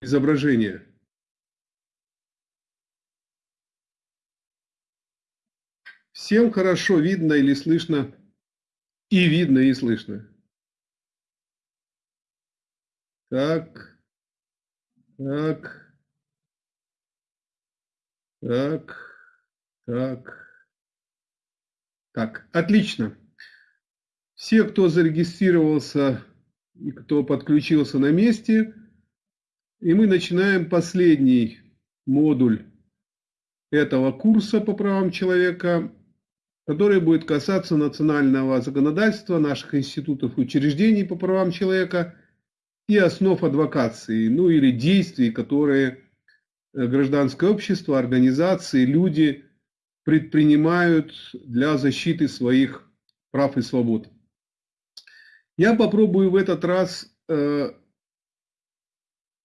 изображение. Всем хорошо видно или слышно? И видно, и слышно. Так, так, так, так, так, отлично. Все, кто зарегистрировался и кто подключился на месте, и мы начинаем последний модуль этого курса по правам человека, который будет касаться национального законодательства, наших институтов и учреждений по правам человека и основ адвокации, ну или действий, которые э, гражданское общество, организации, люди предпринимают для защиты своих прав и свобод. Я попробую в этот раз э,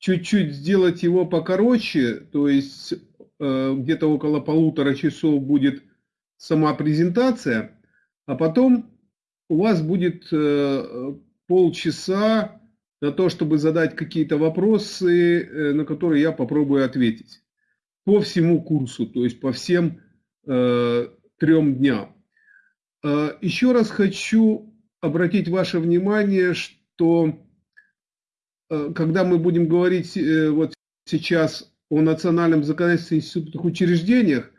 чуть-чуть сделать его покороче, то есть э, где-то около полутора часов будет сама презентация, а потом у вас будет э, полчаса на то, чтобы задать какие-то вопросы, э, на которые я попробую ответить по всему курсу, то есть по всем э, трем дням. Э, еще раз хочу обратить ваше внимание, что когда мы будем говорить э, вот сейчас о национальном законодательстве институтных учреждениях,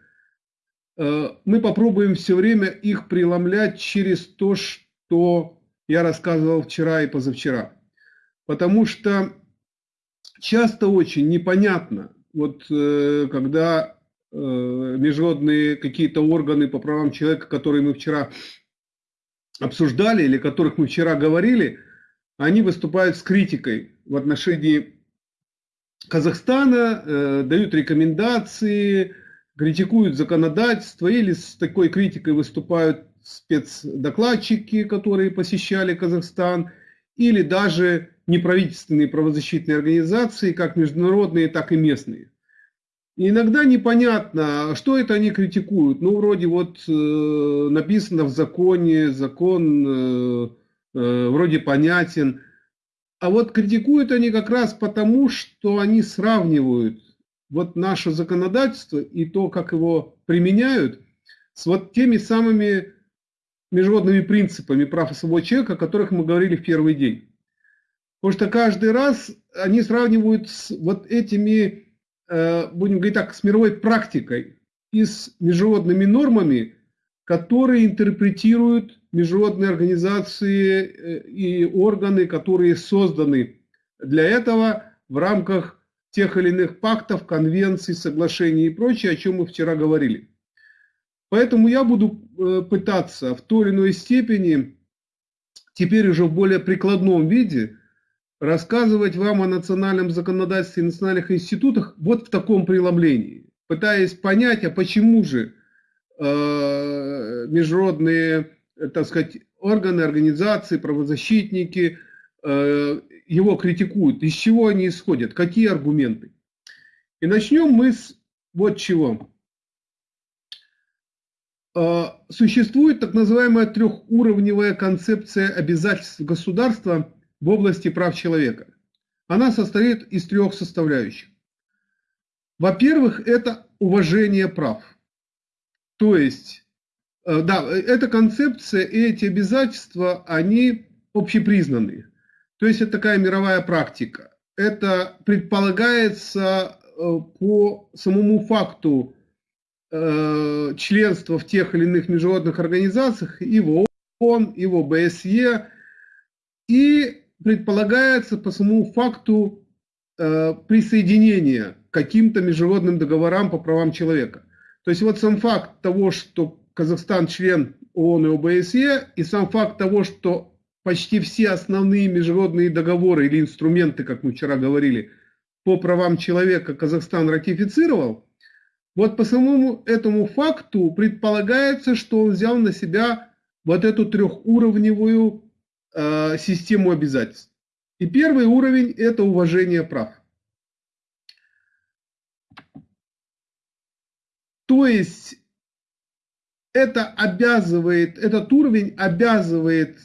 э, мы попробуем все время их преломлять через то, что я рассказывал вчера и позавчера. Потому что часто очень непонятно, вот когда международные какие-то органы по правам человека, которые мы вчера обсуждали или которых мы вчера говорили, они выступают с критикой в отношении Казахстана, э, дают рекомендации, критикуют законодательство или с такой критикой выступают спецдокладчики, которые посещали Казахстан, или даже неправительственные правозащитные организации, как международные, так и местные. И иногда непонятно, что это они критикуют. Ну, вроде вот э, написано в законе, закон э, э, вроде понятен. А вот критикуют они как раз потому, что они сравнивают вот наше законодательство и то, как его применяют, с вот теми самыми международными принципами прав и свобод человека, о которых мы говорили в первый день. Потому что каждый раз они сравнивают с вот этими Э, будем говорить так, с мировой практикой и с международными нормами, которые интерпретируют международные организации э, и органы, которые созданы для этого в рамках тех или иных пактов, конвенций, соглашений и прочее, о чем мы вчера говорили. Поэтому я буду э, пытаться в той или иной степени, теперь уже в более прикладном виде, рассказывать вам о национальном законодательстве и национальных институтах вот в таком преломлении, пытаясь понять, а почему же э, международные, так сказать, органы, организации, правозащитники э, его критикуют, из чего они исходят, какие аргументы. И начнем мы с вот чего. Э, существует так называемая трехуровневая концепция обязательств государства – в области прав человека. Она состоит из трех составляющих. Во-первых, это уважение прав. То есть, э, да, эта концепция и эти обязательства, они общепризнанные. То есть, это такая мировая практика. Это предполагается э, по самому факту э, членства в тех или иных международных организациях и в ООН, и в ОБСЕ, и предполагается по самому факту э, присоединения к каким-то международным договорам по правам человека. То есть вот сам факт того, что Казахстан член ООН и ОБСЕ, и сам факт того, что почти все основные международные договоры или инструменты, как мы вчера говорили, по правам человека Казахстан ратифицировал, вот по самому этому факту предполагается, что он взял на себя вот эту трехуровневую Э, систему обязательств. И первый уровень – это уважение прав. То есть это обязывает, этот уровень обязывает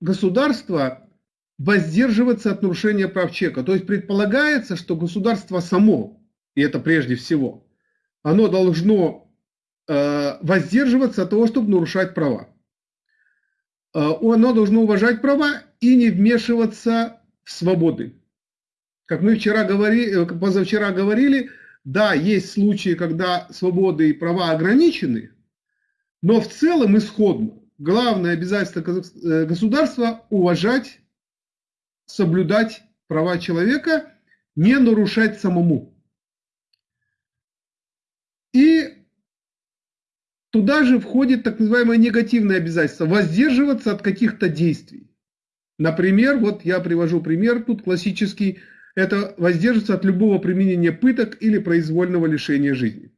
государство воздерживаться от нарушения прав человека. То есть предполагается, что государство само, и это прежде всего, оно должно э, воздерживаться от того, чтобы нарушать права. Э, оно должно уважать права и не вмешиваться в свободы. Как мы вчера говорили, э, позавчера говорили, да, есть случаи, когда свободы и права ограничены, но в целом исходно. Главное обязательство э, государства – уважать соблюдать права человека, не нарушать самому. И туда же входит так называемое негативное обязательство – воздерживаться от каких-то действий. Например, вот я привожу пример тут классический, это воздерживаться от любого применения пыток или произвольного лишения жизни.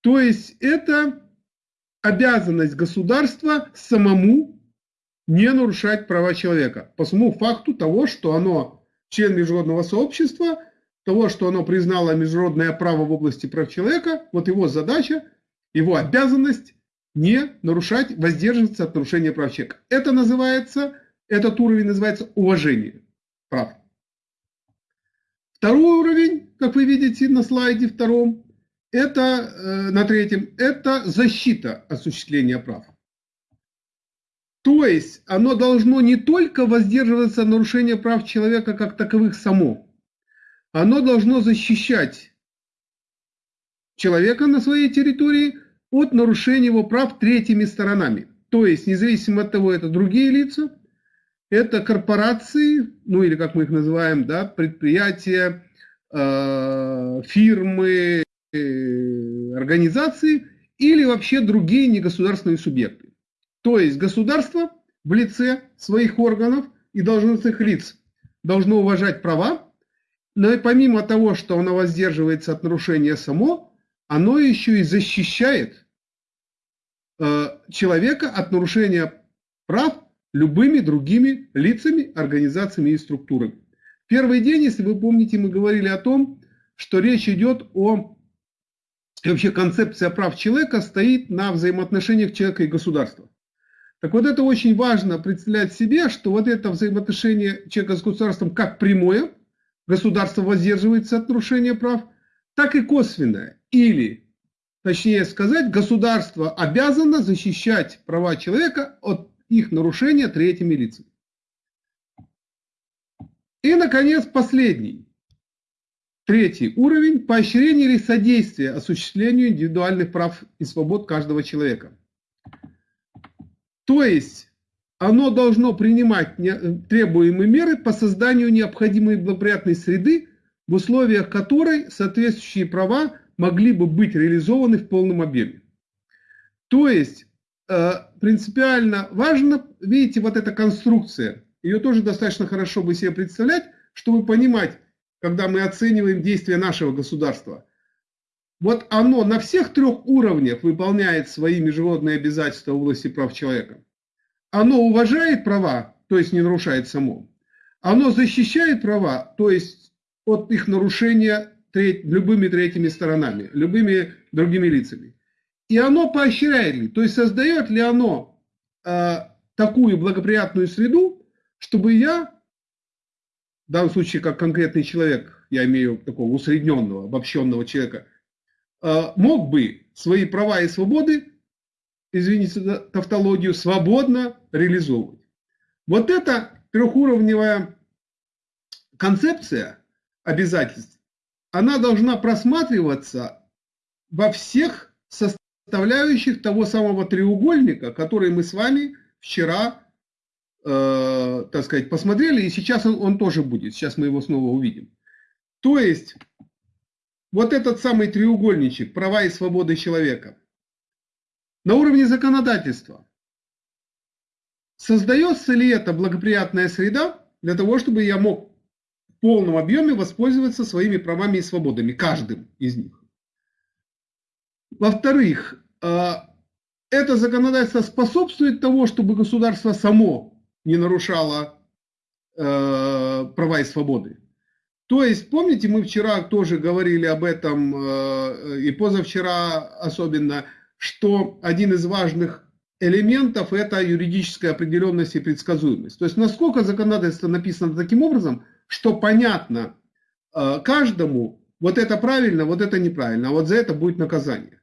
То есть это обязанность государства самому не нарушать права человека. По самому факту того, что оно член международного сообщества, того, что оно признало международное право в области прав человека, вот его задача, его обязанность не нарушать, воздерживаться от нарушения прав человека. Это называется, этот уровень называется уважение прав. Второй уровень, как вы видите на слайде втором, это э, на третьем, это защита осуществления прав. То есть оно должно не только воздерживаться от нарушения прав человека как таковых само, оно должно защищать человека на своей территории от нарушения его прав третьими сторонами. То есть, независимо от того, это другие лица, это корпорации, ну или как мы их называем, да, предприятия, э, фирмы, организации или вообще другие негосударственные субъекты. То есть государство в лице своих органов и должностных лиц должно уважать права, но и помимо того, что оно воздерживается от нарушения само, оно еще и защищает э, человека от нарушения прав любыми другими лицами, организациями и структурами. Первый день, если вы помните, мы говорили о том, что речь идет о... И вообще концепция прав человека стоит на взаимоотношениях человека и государства. Так вот это очень важно представлять себе, что вот это взаимоотношение человека с государством как прямое, государство воздерживается от нарушения прав, так и косвенное. Или, точнее сказать, государство обязано защищать права человека от их нарушения третьими лицами. И, наконец, последний, третий уровень – поощрение или содействие осуществлению индивидуальных прав и свобод каждого человека – то есть оно должно принимать требуемые меры по созданию необходимой благоприятной среды, в условиях которой соответствующие права могли бы быть реализованы в полном объеме. То есть э, принципиально важно, видите, вот эта конструкция, ее тоже достаточно хорошо бы себе представлять, чтобы понимать, когда мы оцениваем действия нашего государства. Вот оно на всех трех уровнях выполняет свои международные обязательства в области прав человека. Оно уважает права, то есть не нарушает само. Оно защищает права, то есть от их нарушения треть, любыми третьими сторонами, любыми другими лицами. И оно поощряет ли, то есть создает ли оно э, такую благоприятную среду, чтобы я, в данном случае как конкретный человек, я имею такого усредненного, обобщенного человека, Э, мог бы свои права и свободы, извините за тавтологию, свободно реализовывать. Вот эта трехуровневая концепция обязательств, она должна просматриваться во всех составляющих того самого треугольника, который мы с вами вчера, э, так сказать, посмотрели, и сейчас он, он тоже будет, сейчас мы его снова увидим. То есть вот этот самый треугольничек права и свободы человека на уровне законодательства. Создается ли это благоприятная среда для того, чтобы я мог в полном объеме воспользоваться своими правами и свободами, каждым из них? Во-вторых, а, это законодательство способствует тому, чтобы государство само не нарушало э, права и свободы. То есть, помните, мы вчера тоже говорили об этом, э, и позавчера особенно, что один из важных элементов это юридическая определенность и предсказуемость. То есть насколько законодательство написано таким образом, что понятно э, каждому, вот это правильно, вот это неправильно, а вот за это будет наказание.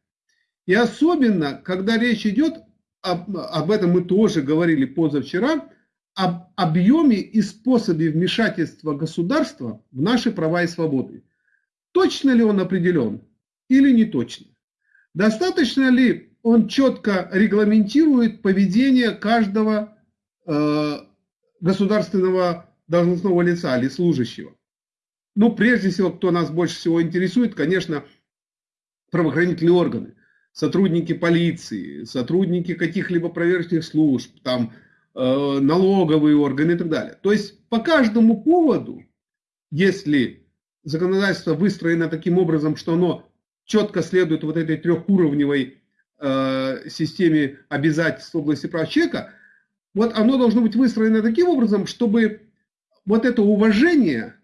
И особенно, когда речь идет, об, об этом мы тоже говорили позавчера, об объеме и способе вмешательства государства в наши права и свободы. Точно ли он определен или не точно? Достаточно ли он четко регламентирует поведение каждого э, государственного должностного лица или служащего? Ну, прежде всего, кто нас больше всего интересует, конечно, правоохранительные органы, сотрудники полиции, сотрудники каких-либо проверочных служб, там, налоговые органы и так далее. То есть по каждому поводу, если законодательство выстроено таким образом, что оно четко следует вот этой трехуровневой э, системе обязательств в области прав человека, вот оно должно быть выстроено таким образом, чтобы вот это уважение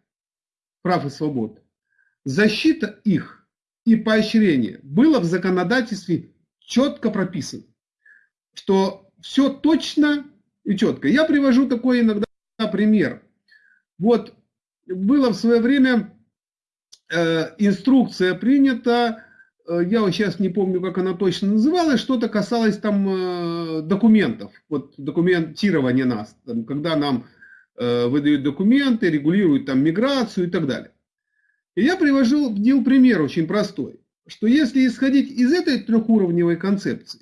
прав и свобод, защита их и поощрение было в законодательстве четко прописано, что все точно и четко. Я привожу такой иногда пример. Вот было в свое время э, инструкция принята, э, я вот сейчас не помню, как она точно называлась, что-то касалось там э, документов, вот документирования нас, там, когда нам э, выдают документы, регулируют там миграцию и так далее. И я привожу приводил пример очень простой, что если исходить из этой трехуровневой концепции,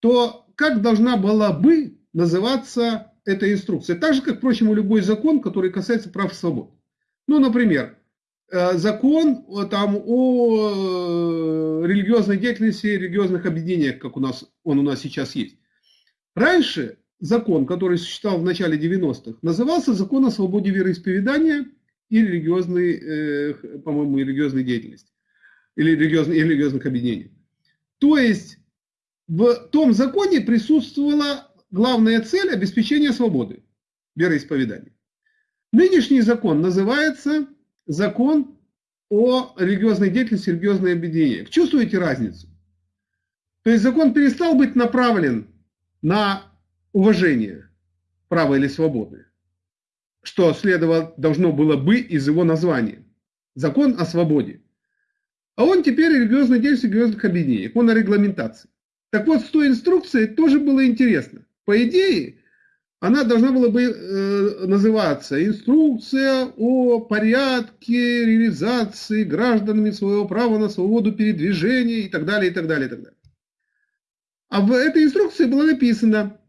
то как должна была бы называться эта инструкция. Так же, как, впрочем, и любой закон, который касается прав и свобод. Ну, например, э, закон там, о э, религиозной деятельности, религиозных объединениях, как у нас, он у нас сейчас есть. Раньше закон, который существовал в начале 90-х, назывался закон о свободе вероисповедания и религиозной, э, по-моему, религиозной деятельности. Или религиозных, религиозных объединений. То есть в том законе присутствовала главная цель – обеспечение свободы вероисповедания. Нынешний закон называется закон о религиозной деятельности, религиозной объединении. Чувствуете разницу? То есть закон перестал быть направлен на уважение права или свободы, что следовало, должно было бы из его названия. Закон о свободе. А он теперь религиозная деятельность религиозных объединений. Он о регламентации. Так вот, с той инструкцией тоже было интересно. По идее, она должна была бы э, называться «Инструкция о порядке реализации гражданами своего права на свободу передвижения» и так далее, и так далее, и так далее. А в этой инструкции было написано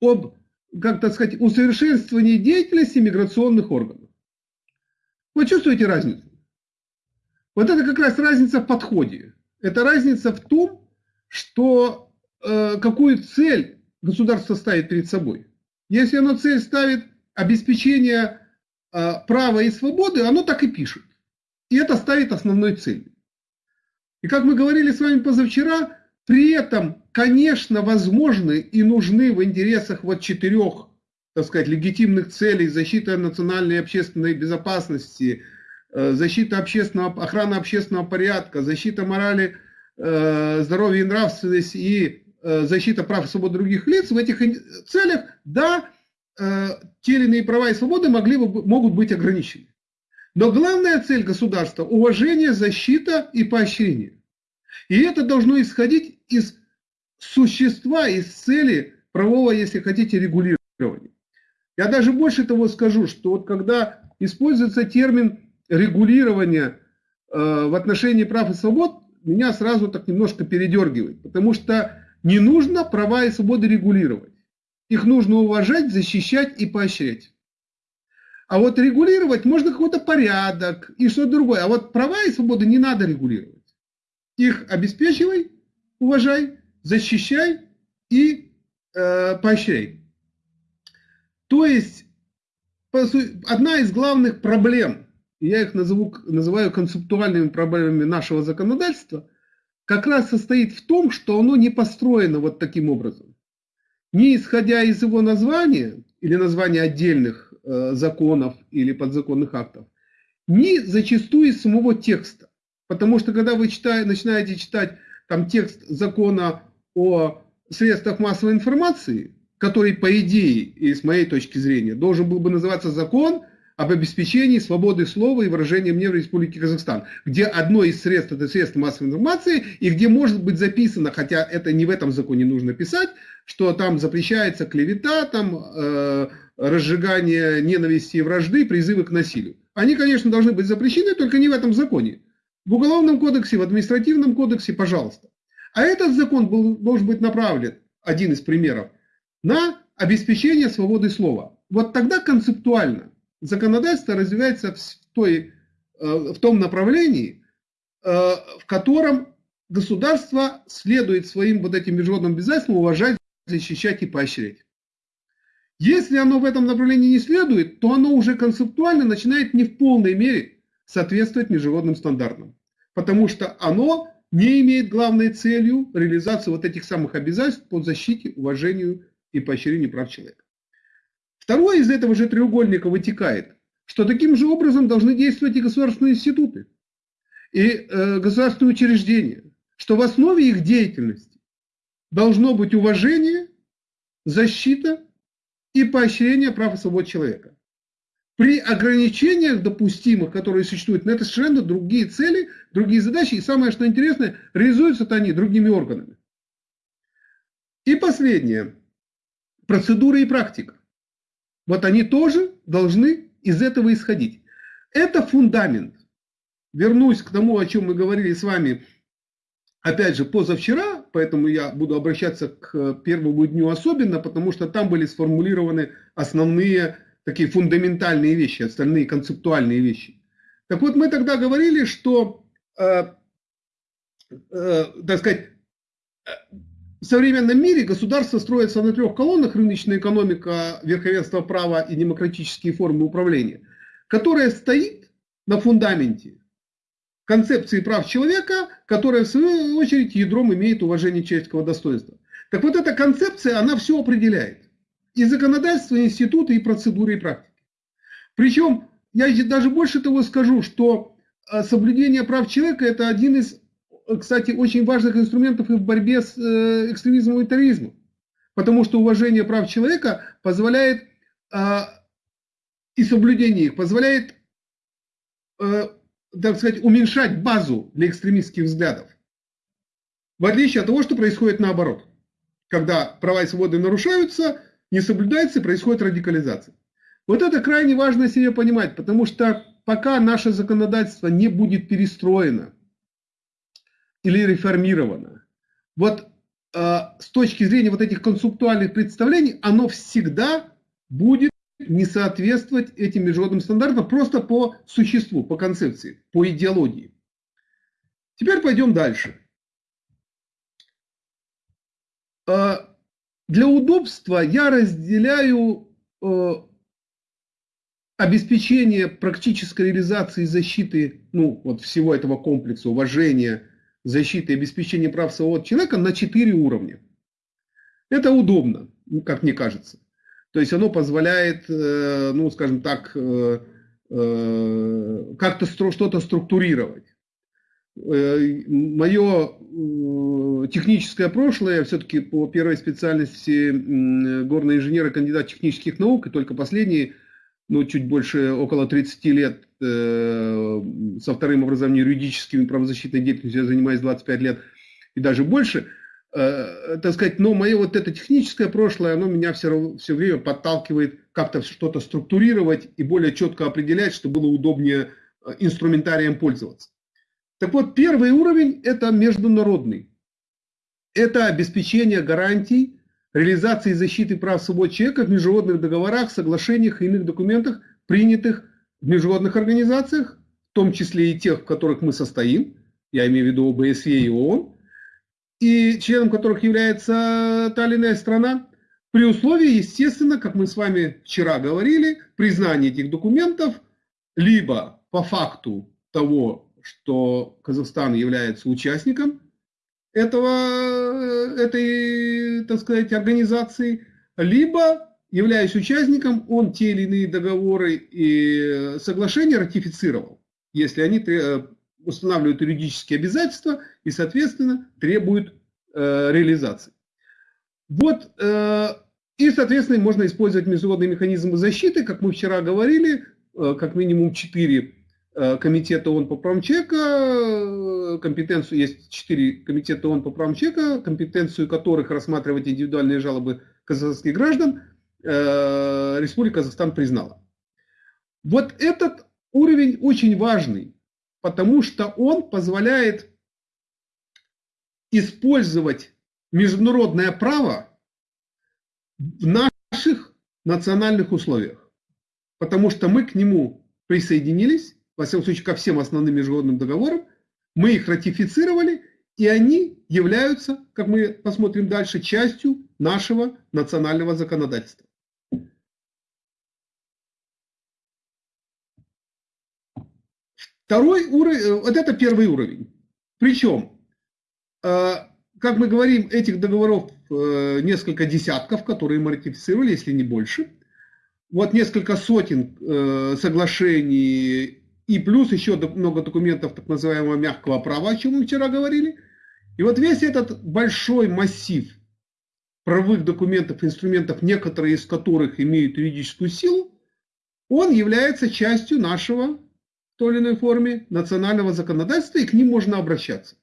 об, как так сказать, усовершенствовании деятельности миграционных органов. Вы чувствуете разницу? Вот это как раз разница в подходе. Это разница в том, что э, какую цель государство ставит перед собой. Если оно цель ставит обеспечение э, права и свободы, оно так и пишет. И это ставит основной целью. И как мы говорили с вами позавчера, при этом, конечно, возможны и нужны в интересах вот четырех, так сказать, легитимных целей защита национальной и общественной безопасности, э, защита общественного, охрана общественного порядка, защита морали, э, здоровья и нравственности и защита прав и свобод других лиц, в этих целях, да, э, те или иные права и свободы могли бы, могут быть ограничены. Но главная цель государства – уважение, защита и поощрение. И это должно исходить из существа, из цели правового, если хотите, регулирования. Я даже больше того скажу, что вот когда используется термин регулирования э, в отношении прав и свобод, меня сразу так немножко передергивает, потому что не нужно права и свободы регулировать. Их нужно уважать, защищать и поощрять. А вот регулировать можно какой-то порядок и что-то другое. А вот права и свободы не надо регулировать. Их обеспечивай, уважай, защищай и э, поощряй. То есть одна из главных проблем, я их назову, называю концептуальными проблемами нашего законодательства, как раз состоит в том, что оно не построено вот таким образом. Не исходя из его названия или названия отдельных э, законов или подзаконных актов, не зачастую из самого текста. Потому что когда вы читаете, начинаете читать там текст закона о средствах массовой информации, который, по идее, и с моей точки зрения, должен был бы называться закон об обеспечении свободы слова и выражения мнения в Республике Казахстан, где одно из средств – это средства массовой информации, и где может быть записано, хотя это не в этом законе нужно писать, что там запрещается клевета, там э, разжигание ненависти и вражды, призывы к насилию. Они, конечно, должны быть запрещены, только не в этом законе. В Уголовном кодексе, в Административном кодексе, пожалуйста. А этот закон был, должен быть направлен, один из примеров, на обеспечение свободы слова. Вот тогда концептуально законодательство развивается в, той, э, в том направлении, э, в котором государство следует своим вот этим международным обязательствам уважать, защищать и поощрять. Если оно в этом направлении не следует, то оно уже концептуально начинает не в полной мере соответствовать международным стандартам. Потому что оно не имеет главной целью реализацию вот этих самых обязательств по защите, уважению и поощрению прав человека. Второе из этого же треугольника вытекает, что таким же образом должны действовать и государственные институты, и э, государственные учреждения, что в основе их деятельности должно быть уважение, защита и поощрение прав и свобод человека. При ограничениях допустимых, которые существуют, на это совершенно другие цели, другие задачи, и самое что интересное, реализуются они другими органами. И последнее. Процедура и практика. Вот они тоже должны из этого исходить. Это фундамент. Вернусь к тому, о чем мы говорили с вами, опять же, позавчера, поэтому я буду обращаться к первому дню особенно, потому что там были сформулированы основные такие фундаментальные вещи, остальные концептуальные вещи. Так вот, мы тогда говорили, что, э, э, так сказать, в современном мире государство строится на трех колоннах, рыночная экономика, верховенство права и демократические формы управления, которая стоит на фундаменте концепции прав человека, которая в свою очередь ядром имеет уважение человеческого достоинства. Так вот эта концепция, она все определяет. И законодательство, и институты, и процедуры, и практики. Причем, я даже больше того скажу, что э, соблюдение прав человека – это один из кстати, очень важных инструментов и в борьбе с э, экстремизмом и терроризмом. Потому что уважение прав человека позволяет, а, и соблюдение их позволяет, э, так сказать, уменьшать базу для экстремистских взглядов. В отличие от того, что происходит наоборот. Когда права и свободы нарушаются, не соблюдается, происходит радикализация. Вот это крайне важно себе понимать, потому что пока наше законодательство не будет перестроено, или реформировано. Вот э, с точки зрения вот этих концептуальных представлений, оно всегда будет не соответствовать этим международным стандартам просто по существу, по концепции, по идеологии. Теперь пойдем дальше. Э, для удобства я разделяю э, обеспечение практической реализации защиты ну, вот всего этого комплекса уважения, защиты и обеспечения прав свобод человека на четыре уровня. Это удобно, как мне кажется. То есть оно позволяет, э, ну, скажем так, э, э, как-то что-то структурировать. Мое техническое прошлое, все-таки по первой специальности горный инженер и кандидат технических наук, и только последние ну, чуть больше, около 30 лет э, со вторым образованием юридическим и правозащитной деятельностью я занимаюсь 25 лет и даже больше, э, так сказать, но мое вот это техническое прошлое, оно меня все, все время подталкивает как-то что-то структурировать и более четко определять, чтобы было удобнее э, инструментарием пользоваться. Так вот, первый уровень – это международный. Это обеспечение гарантий реализации защиты прав свобод человека в международных договорах, соглашениях и иных документах, принятых в международных организациях, в том числе и тех, в которых мы состоим, я имею в виду ОБСЕ и ООН, и членом которых является та или иная страна, при условии, естественно, как мы с вами вчера говорили, признания этих документов либо по факту того, что Казахстан является участником этого, этой, так сказать, организации, либо, являясь участником, он те или иные договоры и соглашения ратифицировал, если они устанавливают юридические обязательства и, соответственно, требуют э, реализации. Вот, и, соответственно, можно использовать международные механизмы защиты, как мы вчера говорили, как минимум четыре комитета ООН по правам человека, компетенцию, есть четыре комитета ООН по правам человека, компетенцию которых рассматривать индивидуальные жалобы казахстанских граждан, Республика Казахстан признала. Вот этот уровень очень важный, потому что он позволяет использовать международное право в наших национальных условиях. Потому что мы к нему присоединились, во всяком случае, ко всем основным международным договорам, мы их ратифицировали, и они являются, как мы посмотрим дальше, частью нашего национального законодательства. Второй уровень, э, вот это первый уровень. Причем, э, как мы говорим, этих договоров э, несколько десятков, которые мы ратифицировали, если не больше. Вот несколько сотен соглашений и плюс еще много документов так называемого мягкого права, о чем мы вчера говорили. И вот весь этот большой массив правовых документов, инструментов, некоторые из которых имеют юридическую силу, он является частью нашего той или иной форме национального законодательства, и к ним можно обращаться.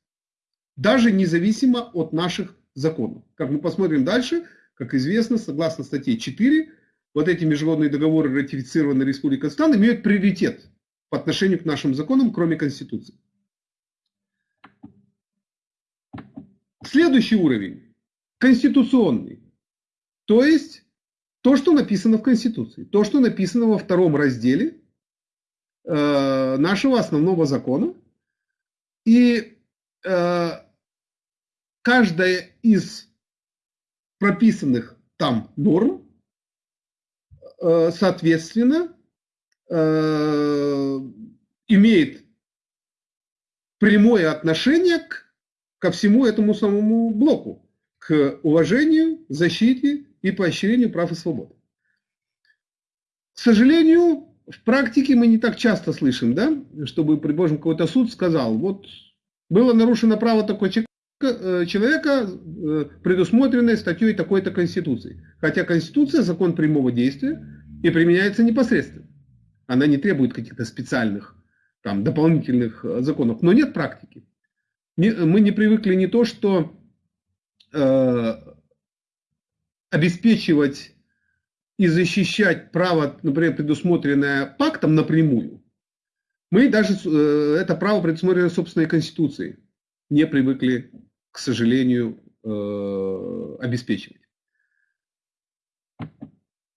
Даже независимо от наших законов. Как мы посмотрим дальше, как известно, согласно статье 4, вот эти международные договоры, ратифицированные Республикой Казахстан, имеют приоритет по отношению к нашим законам, кроме Конституции. Следующий уровень – конституционный. То есть то, что написано в Конституции, то, что написано во втором разделе Э, нашего основного закона. И э, каждая из прописанных там норм, э, соответственно, имеет прямое отношение к, ко всему этому самому блоку, к уважению, защите и поощрению прав и свобод. К сожалению, в практике мы не так часто слышим, да, чтобы, предположим, какой-то суд сказал, вот было нарушено право такой э, человека, э, предусмотренное статьей такой-то Конституции. Хотя Конституция – закон прямого действия и применяется непосредственно. Она не требует каких-то специальных, там, дополнительных э, законов. Но нет практики. Мы не привыкли не то, что э, обеспечивать и защищать право, например, предусмотренное пактом напрямую, мы даже э, это право предусмотрено собственной Конституцией не привыкли, к сожалению, э, обеспечивать.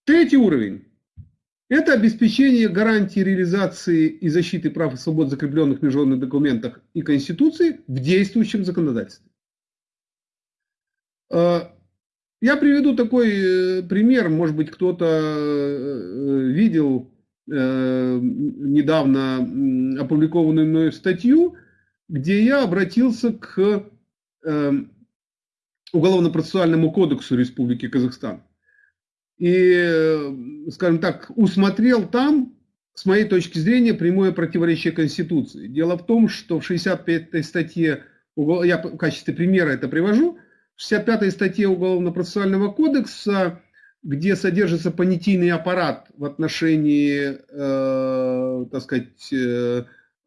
Третий уровень – это обеспечение гарантии реализации и защиты прав и свобод, закрепленных в международных документах и Конституции в действующем законодательстве. Я приведу такой э, пример, может быть, кто-то э, видел э, недавно опубликованную мной статью, где я обратился к Уголовно-процессуальному кодексу Республики Казахстан. И, скажем так, усмотрел там, с моей точки зрения, прямое противоречие Конституции. Дело в том, что в 65-й статье, я в качестве примера это привожу, 65 статье Уголовно-процессуального кодекса, где содержится понятийный аппарат в отношении, э, так сказать, э,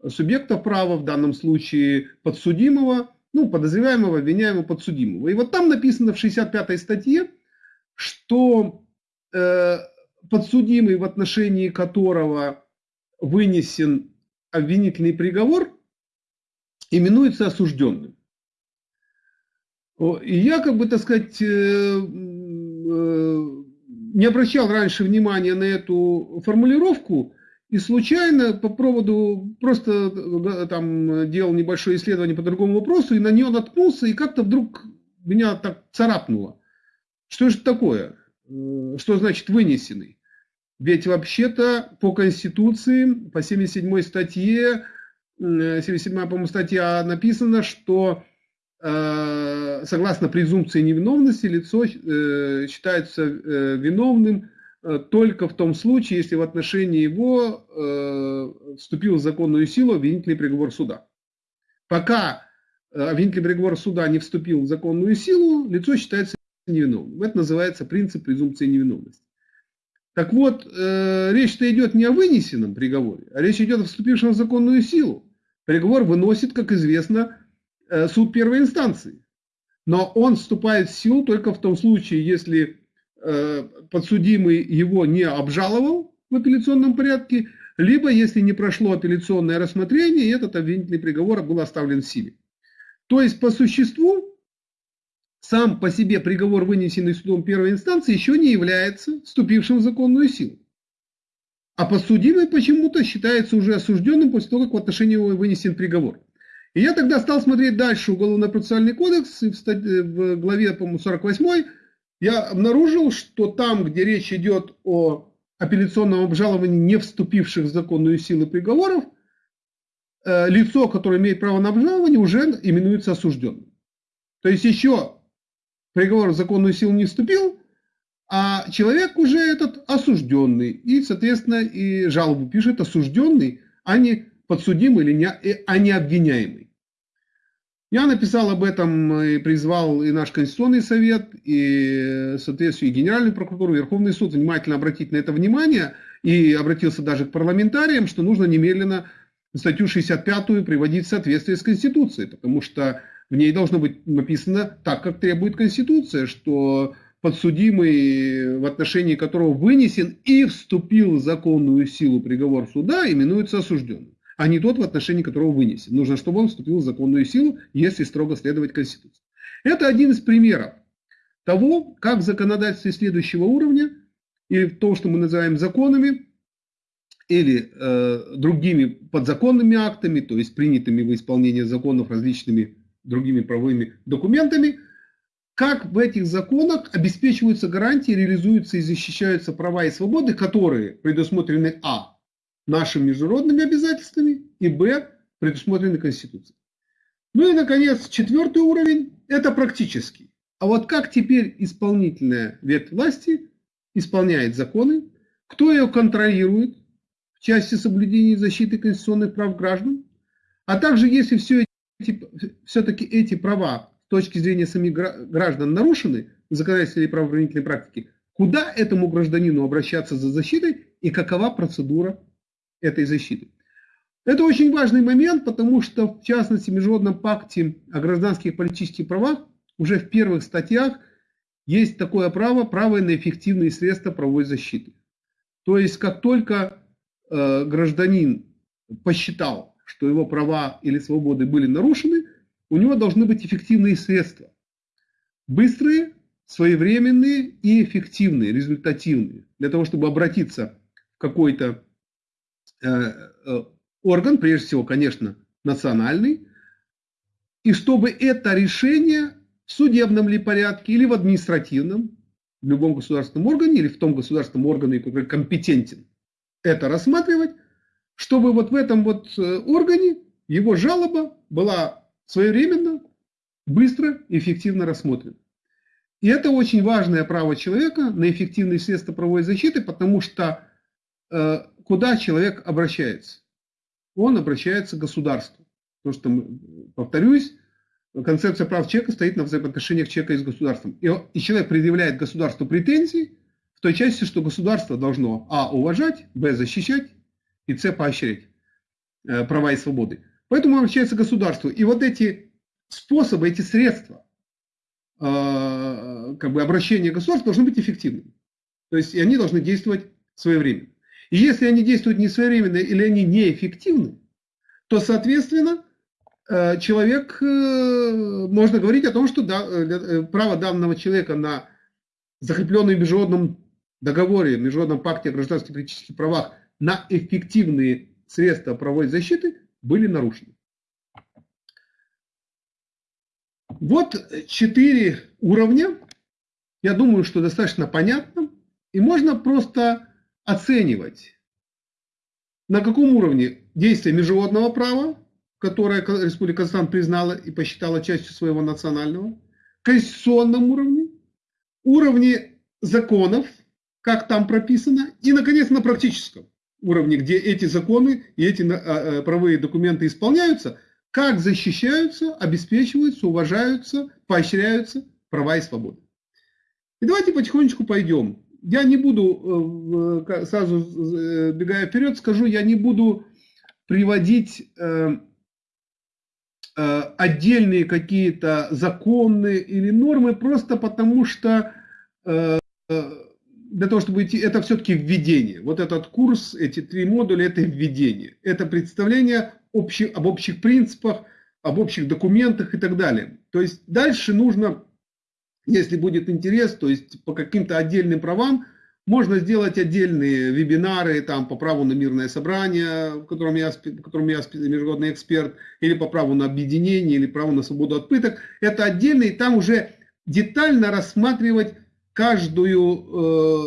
субъекта права, в данном случае подсудимого, ну, подозреваемого, обвиняемого, подсудимого. И вот там написано в 65 статье, что э, подсудимый, в отношении которого вынесен обвинительный приговор, именуется осужденным. И я, как бы, так сказать, э, э, не обращал раньше внимания на эту формулировку, и случайно по проводу просто там делал небольшое исследование по другому вопросу, и на нее наткнулся, и как-то вдруг меня так царапнуло. Что же такое? Э, что значит вынесенный? Ведь вообще-то по Конституции, по 77 статье, 77, по-моему, статья написано, что согласно презумпции невиновности, лицо э, считается э, виновным только в том случае, если в отношении его вступил в законную силу обвинительный приговор суда. Пока обвинительный приговор суда не вступил в законную силу, лицо считается невиновным. Это называется принцип презумпции невиновности. Так вот, э, речь-то идет не о вынесенном приговоре, а речь идет о вступившем в законную силу. Приговор выносит, как известно, э, суд первой инстанции. Но он вступает в силу только в том случае, если э, подсудимый его не обжаловал в апелляционном порядке, либо если не прошло апелляционное рассмотрение, и этот обвинительный приговор был оставлен в силе. То есть, по существу, сам по себе приговор, вынесенный судом первой инстанции, еще не является вступившим в законную силу. А подсудимый почему-то считается уже осужденным после того, как в отношении его вынесен приговор. И я тогда стал смотреть дальше Уголовно-процессуальный кодекс, и в, статье, в главе, по-моему, 48 я обнаружил, что там, где речь идет о апелляционном обжаловании не вступивших в законную силу приговоров, э, лицо, которое имеет право на обжалование, уже именуется осужденным. То есть еще приговор в законную силу не вступил, а человек уже этот осужденный. И, соответственно, и жалобу пишет осужденный, а не подсудимый или не, а не обвиняемый. Я написал об этом и призвал и наш Конституционный совет, и, соответственно, и Генеральную прокуратуру, и Верховный суд внимательно обратить на это внимание, и обратился даже к парламентариям, что нужно немедленно статью 65 приводить в соответствие с Конституцией, потому что в ней должно быть написано так, как требует Конституция, что подсудимый, в отношении которого вынесен и вступил в законную силу приговор суда, именуется осужденным, а не тот, в отношении которого вынесен. Нужно, чтобы он вступил в законную силу, если строго следовать Конституции. Это один из примеров того, как в законодательстве следующего уровня, или в том, что мы называем законами, или э, другими подзаконными актами, то есть принятыми в исполнение законов различными другими правовыми документами, как в этих законах обеспечиваются гарантии, реализуются и защищаются права и свободы, которые предусмотрены а. Нашими международными обязательствами и б. предусмотрены Конституцией. Ну и, наконец, четвертый уровень – это практический. А вот как теперь исполнительная ветвь власти исполняет законы, кто ее контролирует в части соблюдения и защиты конституционных прав граждан, а также если все все-таки эти права с точки зрения самих граждан нарушены в законодательной и правоохранительной практике, куда этому гражданину обращаться за защитой и какова процедура этой защиты. Это очень важный момент, потому что, в частности, в Международном пакте о гражданских и политических правах уже в первых статьях есть такое право, право на эффективные средства правовой защиты. То есть, как только э, гражданин посчитал, что его права или свободы были нарушены, у него должны быть эффективные средства. Быстрые, своевременные и эффективные, результативные. Для того, чтобы обратиться в какой-то орган, прежде всего, конечно, национальный, и чтобы это решение в судебном ли порядке или в административном, в любом государственном органе или в том государственном органе, который компетентен это рассматривать, чтобы вот в этом вот э, органе его жалоба была своевременно, быстро эффективно рассмотрена. И это очень важное право человека на эффективные средства правовой защиты, потому что э, куда человек обращается? Он обращается к государству. Потому что, повторюсь, концепция прав человека стоит на взаимоотношениях человека с государством. И, и человек предъявляет государству претензии в той части, что государство должно а. уважать, б. защищать и С поощрять э, права и свободы. Поэтому обращается государство. И вот эти способы, эти средства э, как бы обращения государства должны быть эффективными. То есть и они должны действовать своевременно. И если они действуют не своевременно или они неэффективны, то, соответственно, э, человек, можно говорить о том, что право данного человека на закрепленный в международном договоре, в международном пакте о гражданских и политических правах на эффективные средства правовой защиты были нарушены. Вот четыре уровня. Я думаю, что достаточно понятно. И можно просто оценивать, на каком уровне действия международного права, которое Республика Казахстан признала и посчитала частью своего национального, конституционном уровне, уровне законов, как там прописано, и, наконец, на практическом уровне, где эти законы и эти а, а, правовые документы исполняются, как защищаются, обеспечиваются, уважаются, поощряются права и свободы. И давайте потихонечку пойдем. Я не буду, э, сразу э, бегая вперед, скажу, я не буду приводить э, отдельные какие-то законы или нормы, просто потому что для того, чтобы идти, это все-таки введение. Вот этот курс, эти три модуля, это введение. Это представление об общих принципах, об общих документах и так далее. То есть дальше нужно, если будет интерес, то есть по каким-то отдельным правам, можно сделать отдельные вебинары там, по праву на мирное собрание, в котором я, в котором я международный эксперт, или по праву на объединение, или праву на свободу от пыток. Это отдельно, и там уже детально рассматривать каждую э,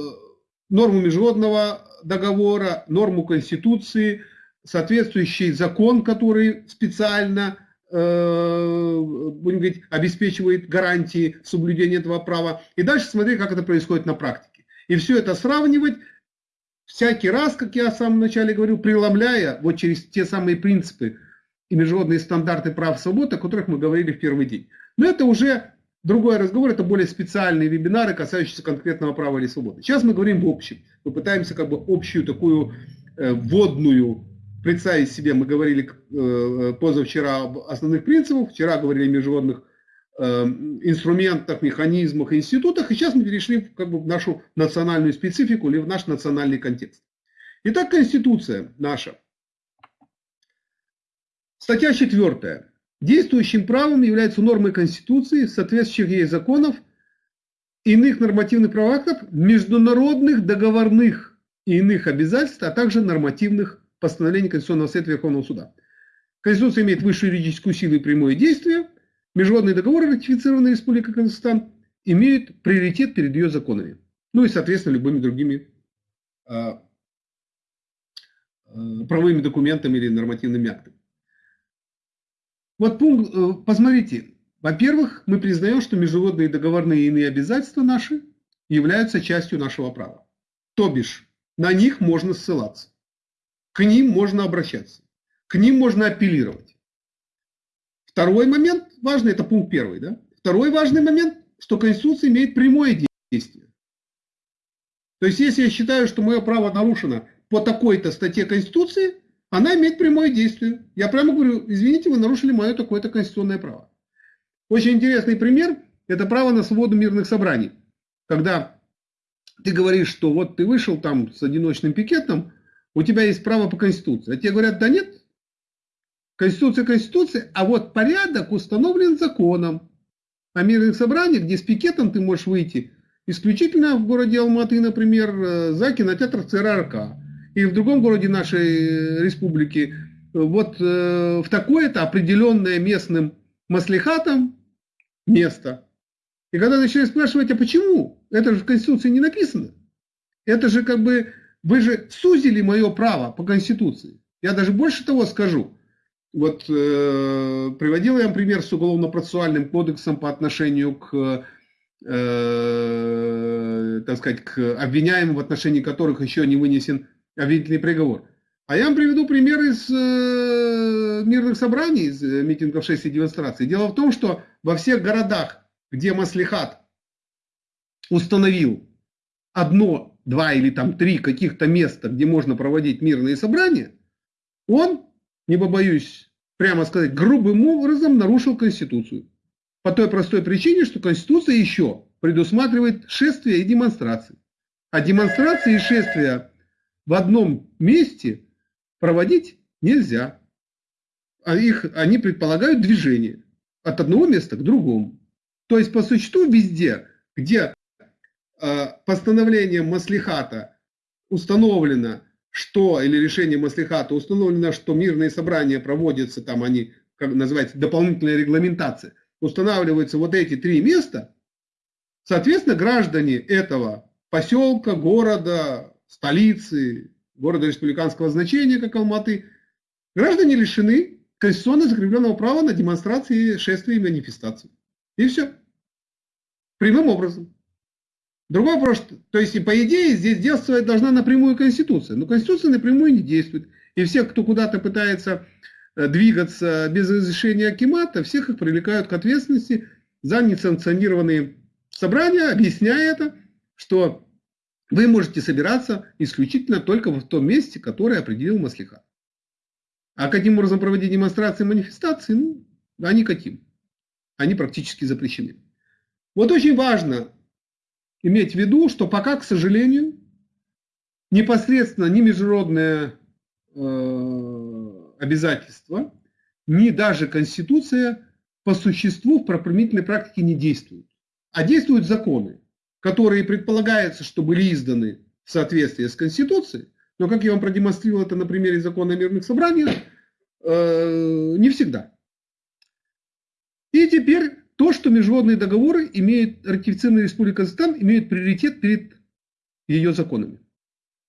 норму международного договора, норму Конституции, соответствующий закон, который специально будем говорить, обеспечивает гарантии соблюдения этого права. И дальше смотреть, как это происходит на практике. И все это сравнивать всякий раз, как я в самом начале говорил, преломляя вот через те самые принципы и международные стандарты прав и свобод, о которых мы говорили в первый день. Но это уже Другой разговор – это более специальные вебинары, касающиеся конкретного права или свободы. Сейчас мы говорим в общем. Мы пытаемся как бы общую такую э, вводную представить себе. Мы говорили э, позавчера об основных принципах, вчера говорили о международных э, инструментах, механизмах, институтах. И сейчас мы перешли как бы в нашу национальную специфику или в наш национальный контекст. Итак, Конституция наша. Статья четвертая. Действующим правом являются нормы Конституции, соответствующих ей законов, иных нормативных правоактов, международных договорных и иных обязательств, а также нормативных постановлений Конституционного Совета Верховного Суда. Конституция имеет высшую юридическую силу и прямое действие. Международные договоры, ратифицированные Республикой Казахстан, имеют приоритет перед ее законами. Ну и, соответственно, любыми другими а, а, правовыми документами или нормативными актами. Вот пункт, э, посмотрите, во-первых, мы признаем, что международные договорные и иные обязательства наши являются частью нашего права. То бишь, на них можно ссылаться, к ним можно обращаться, к ним можно апеллировать. Второй момент важный, это пункт первый. Да? Второй важный момент, что Конституция имеет прямое действие. То есть, если я считаю, что мое право нарушено по такой-то статье Конституции, она имеет прямое действие. Я прямо говорю, извините, вы нарушили мое такое-то конституционное право. Очень интересный пример – это право на свободу мирных собраний. Когда ты говоришь, что вот ты вышел там с одиночным пикетом, у тебя есть право по Конституции. А тебе говорят, да нет, Конституция, Конституция, а вот порядок установлен законом о мирных собраниях, где с пикетом ты можешь выйти исключительно в городе Алматы, например, э, за кинотеатр ЦРРК и в другом городе нашей республики, вот э, в такое-то определенное местным маслихатом место. И когда начали спрашивать, а почему? Это же в Конституции не написано. Это же как бы, вы же сузили мое право по Конституции. Я даже больше того скажу. Вот э, приводил я вам пример с уголовно-процессуальным кодексом по отношению к, э, так сказать, к обвиняемым, в отношении которых еще не вынесен обвинительный приговор. А я вам приведу пример из э, мирных собраний, из э, митингов 6 и демонстраций. Дело в том, что во всех городах, где Маслихат установил одно, два или там три каких-то места, где можно проводить мирные собрания, он, не побоюсь прямо сказать, грубым образом нарушил Конституцию. По той простой причине, что Конституция еще предусматривает шествия и демонстрации. А демонстрации и шествия в одном месте проводить нельзя. А их, они предполагают движение от одного места к другому. То есть по существу везде, где постановлением Маслихата установлено, что, или решением Маслихата установлено, что мирные собрания проводятся, там они, как называется, дополнительная регламентация, устанавливаются вот эти три места, соответственно, граждане этого поселка, города, столицы, города республиканского значения, как Алматы, граждане лишены конституционно закрепленного права на демонстрации, шествия и манифестации. И все. Прямым образом. Другой вопрос, то есть, по идее, здесь действовать должна напрямую Конституция. Но Конституция напрямую не действует. И все, кто куда-то пытается э, двигаться без разрешения Акимата, всех их привлекают к ответственности за несанкционированные собрание, объясняя это, что вы можете собираться исключительно только в том месте, которое определил Маслиха. А каким образом проводить демонстрации и манифестации? Ну, а никаким. Они практически запрещены. Вот очень важно иметь в виду, что пока, к сожалению, непосредственно ни международные э, обязательства, ни даже Конституция по существу в правоприменительной практике не действуют. А действуют законы, которые предполагается, что были изданы в соответствии с Конституцией, но, как я вам продемонстрировал это на примере закона о мирных собраниях, э, не всегда. И теперь то, что международные договоры имеют, ратифицированная Республика Казахстан, имеют приоритет перед ее законами.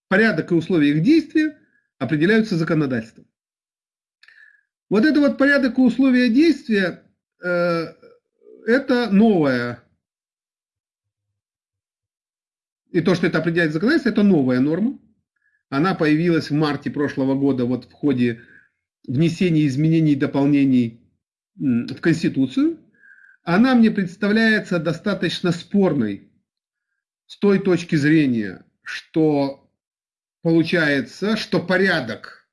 Порядок и условия их действия определяются законодательством. Вот это вот порядок и условия действия, э, это новая и то, что это определяет законодательство, это новая норма. Она появилась в марте прошлого года вот в ходе внесения изменений и дополнений в Конституцию. Она мне представляется достаточно спорной с той точки зрения, что получается, что порядок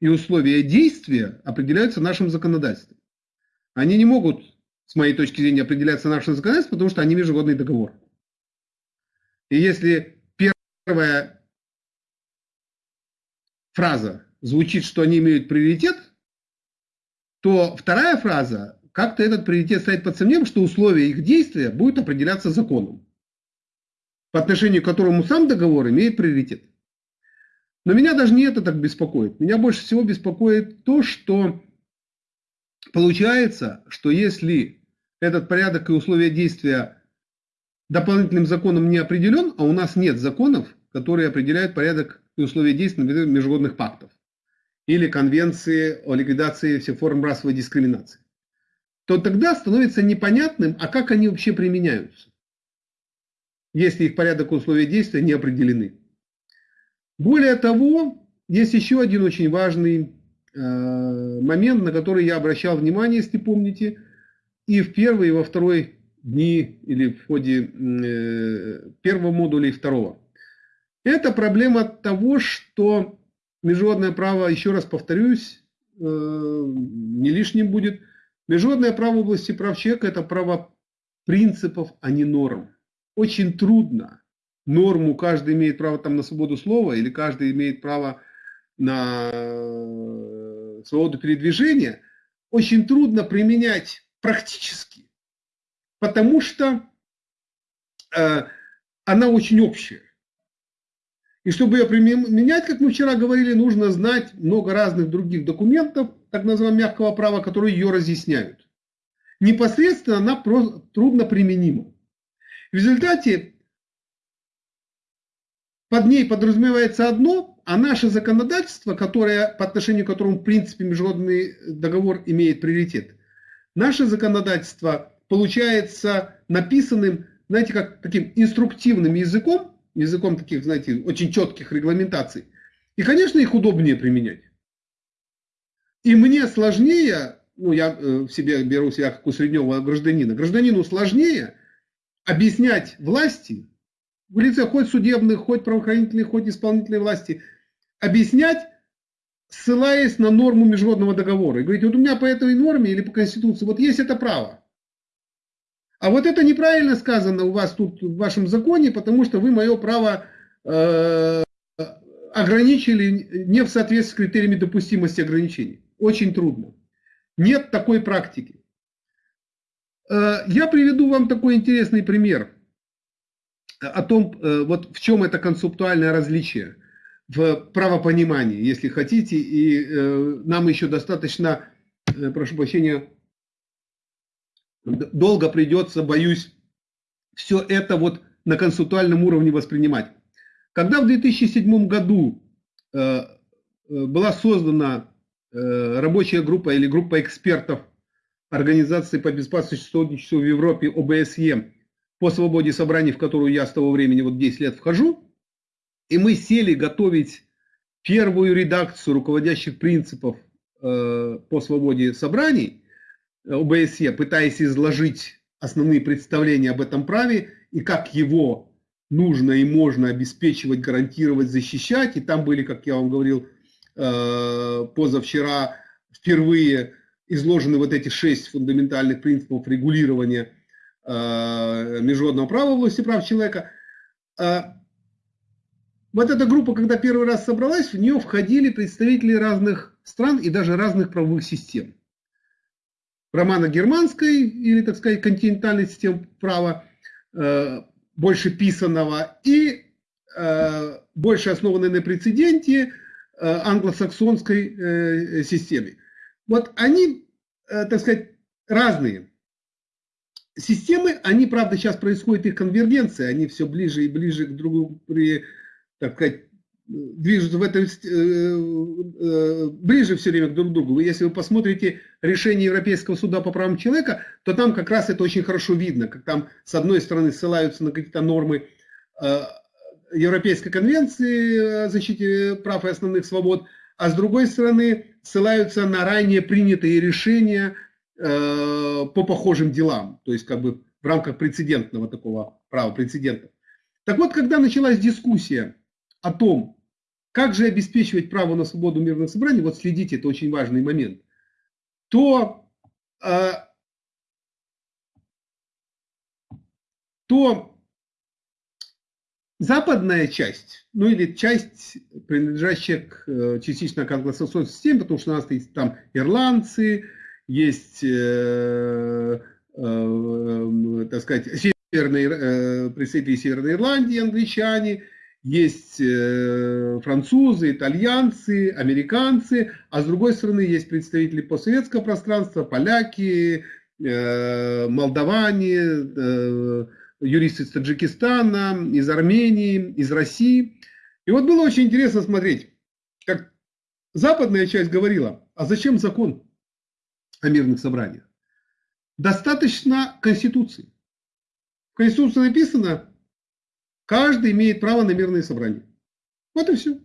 и условия действия определяются нашим законодательством. Они не могут, с моей точки зрения, определяться нашим законодательством, потому что они международный договор. И если первая фраза звучит, что они имеют приоритет, то вторая фраза, как-то этот приоритет ставит под сомнением, что условия их действия будут определяться законом, по отношению к которому сам договор имеет приоритет. Но меня даже не это так беспокоит. Меня больше всего беспокоит то, что получается, что если этот порядок и условия действия дополнительным законом не определен, а у нас нет законов, которые определяют порядок и условия действия международных пактов или конвенции о ликвидации всех форм расовой дискриминации, то тогда становится непонятным, а как они вообще применяются, если их порядок и условия действия не определены. Более того, есть еще один очень важный э, момент, на который я обращал внимание, если помните, и в первой, и во второй дни или в ходе э, первого модуля и второго. Это проблема того, что международное право, еще раз повторюсь, э, не лишним будет. Международное право в области прав человека – это право принципов, а не норм. Очень трудно норму, каждый имеет право там на свободу слова, или каждый имеет право на э, свободу передвижения, очень трудно применять практически потому что э, она очень общая. И чтобы ее применять, как мы вчера говорили, нужно знать много разных других документов, так называемого мягкого права, которые ее разъясняют. Непосредственно она трудно применима. В результате под ней подразумевается одно, а наше законодательство, которое, по отношению к которому в принципе международный договор имеет приоритет, наше законодательство получается написанным, знаете, как таким инструктивным языком, языком таких, знаете, очень четких регламентаций. И, конечно, их удобнее применять. И мне сложнее, ну, я э, в себе беру себя как у среднего гражданина, гражданину сложнее объяснять власти, в лице хоть судебных, хоть правоохранительных, хоть исполнительной власти, объяснять, ссылаясь на норму международного договора. И говорить, вот у меня по этой норме или по Конституции, вот есть это право. А вот это неправильно сказано у вас тут в вашем законе, потому что вы мое право э, ограничили не в соответствии с критериями допустимости ограничений. Очень трудно. Нет такой практики. Э, я приведу вам такой интересный пример о том, э, вот в чем это концептуальное различие в правопонимании, если хотите, и э, нам еще достаточно, прошу прощения, долго придется, боюсь, все это вот на концептуальном уровне воспринимать. Когда в 2007 году была создана рабочая группа или группа экспертов Организации по безопасности сотрудничеству в Европе ОБСЕ по свободе собраний, в которую я с того времени вот 10 лет вхожу, и мы сели готовить первую редакцию руководящих принципов по свободе собраний, ОБСЕ, пытаясь изложить основные представления об этом праве и как его нужно и можно обеспечивать, гарантировать, защищать. И там были, как я вам говорил, э, позавчера впервые изложены вот эти шесть фундаментальных принципов регулирования э, международного права в области прав человека. Э, вот эта группа, когда первый раз собралась, в нее входили представители разных стран и даже разных правовых систем. Романо-германской или, так сказать, континентальной системы права, э, больше писанного, и больше основанной на прецеденте англосаксонской системе. Вот они, э, так сказать, разные. Системы, они, правда, сейчас происходит их конвергенция, они все ближе и ближе к другу, при, так сказать, движутся в этом, э, э, ближе все время друг к другу. Если вы посмотрите решение Европейского суда по правам человека, то там как раз это очень хорошо видно, как там с одной стороны ссылаются на какие-то нормы Европейской конвенции о защите прав и основных свобод, а с другой стороны ссылаются на ранее принятые решения э, по похожим делам, то есть как бы в рамках прецедентного такого права, прецедента. Так вот, когда началась дискуссия о том, как же обеспечивать право на свободу мирных собраний, вот следите, это очень важный момент, то, э, то западная часть, ну или часть, принадлежащая к, э, частично к англосаксонской системе, потому что у нас есть там ирландцы, есть, э, э, так сказать, северные, э, представители Северной Ирландии, англичане, есть э, французы, итальянцы, американцы, а с другой стороны есть представители постсоветского пространства, поляки, э, молдаване, юристы из Таджикистана, из Армении, из России. И вот было очень интересно смотреть, как западная часть говорила, а зачем закон о мирных собраниях? Достаточно Конституции. В Конституции написано, каждый имеет право на мирные собрания. Вот и все.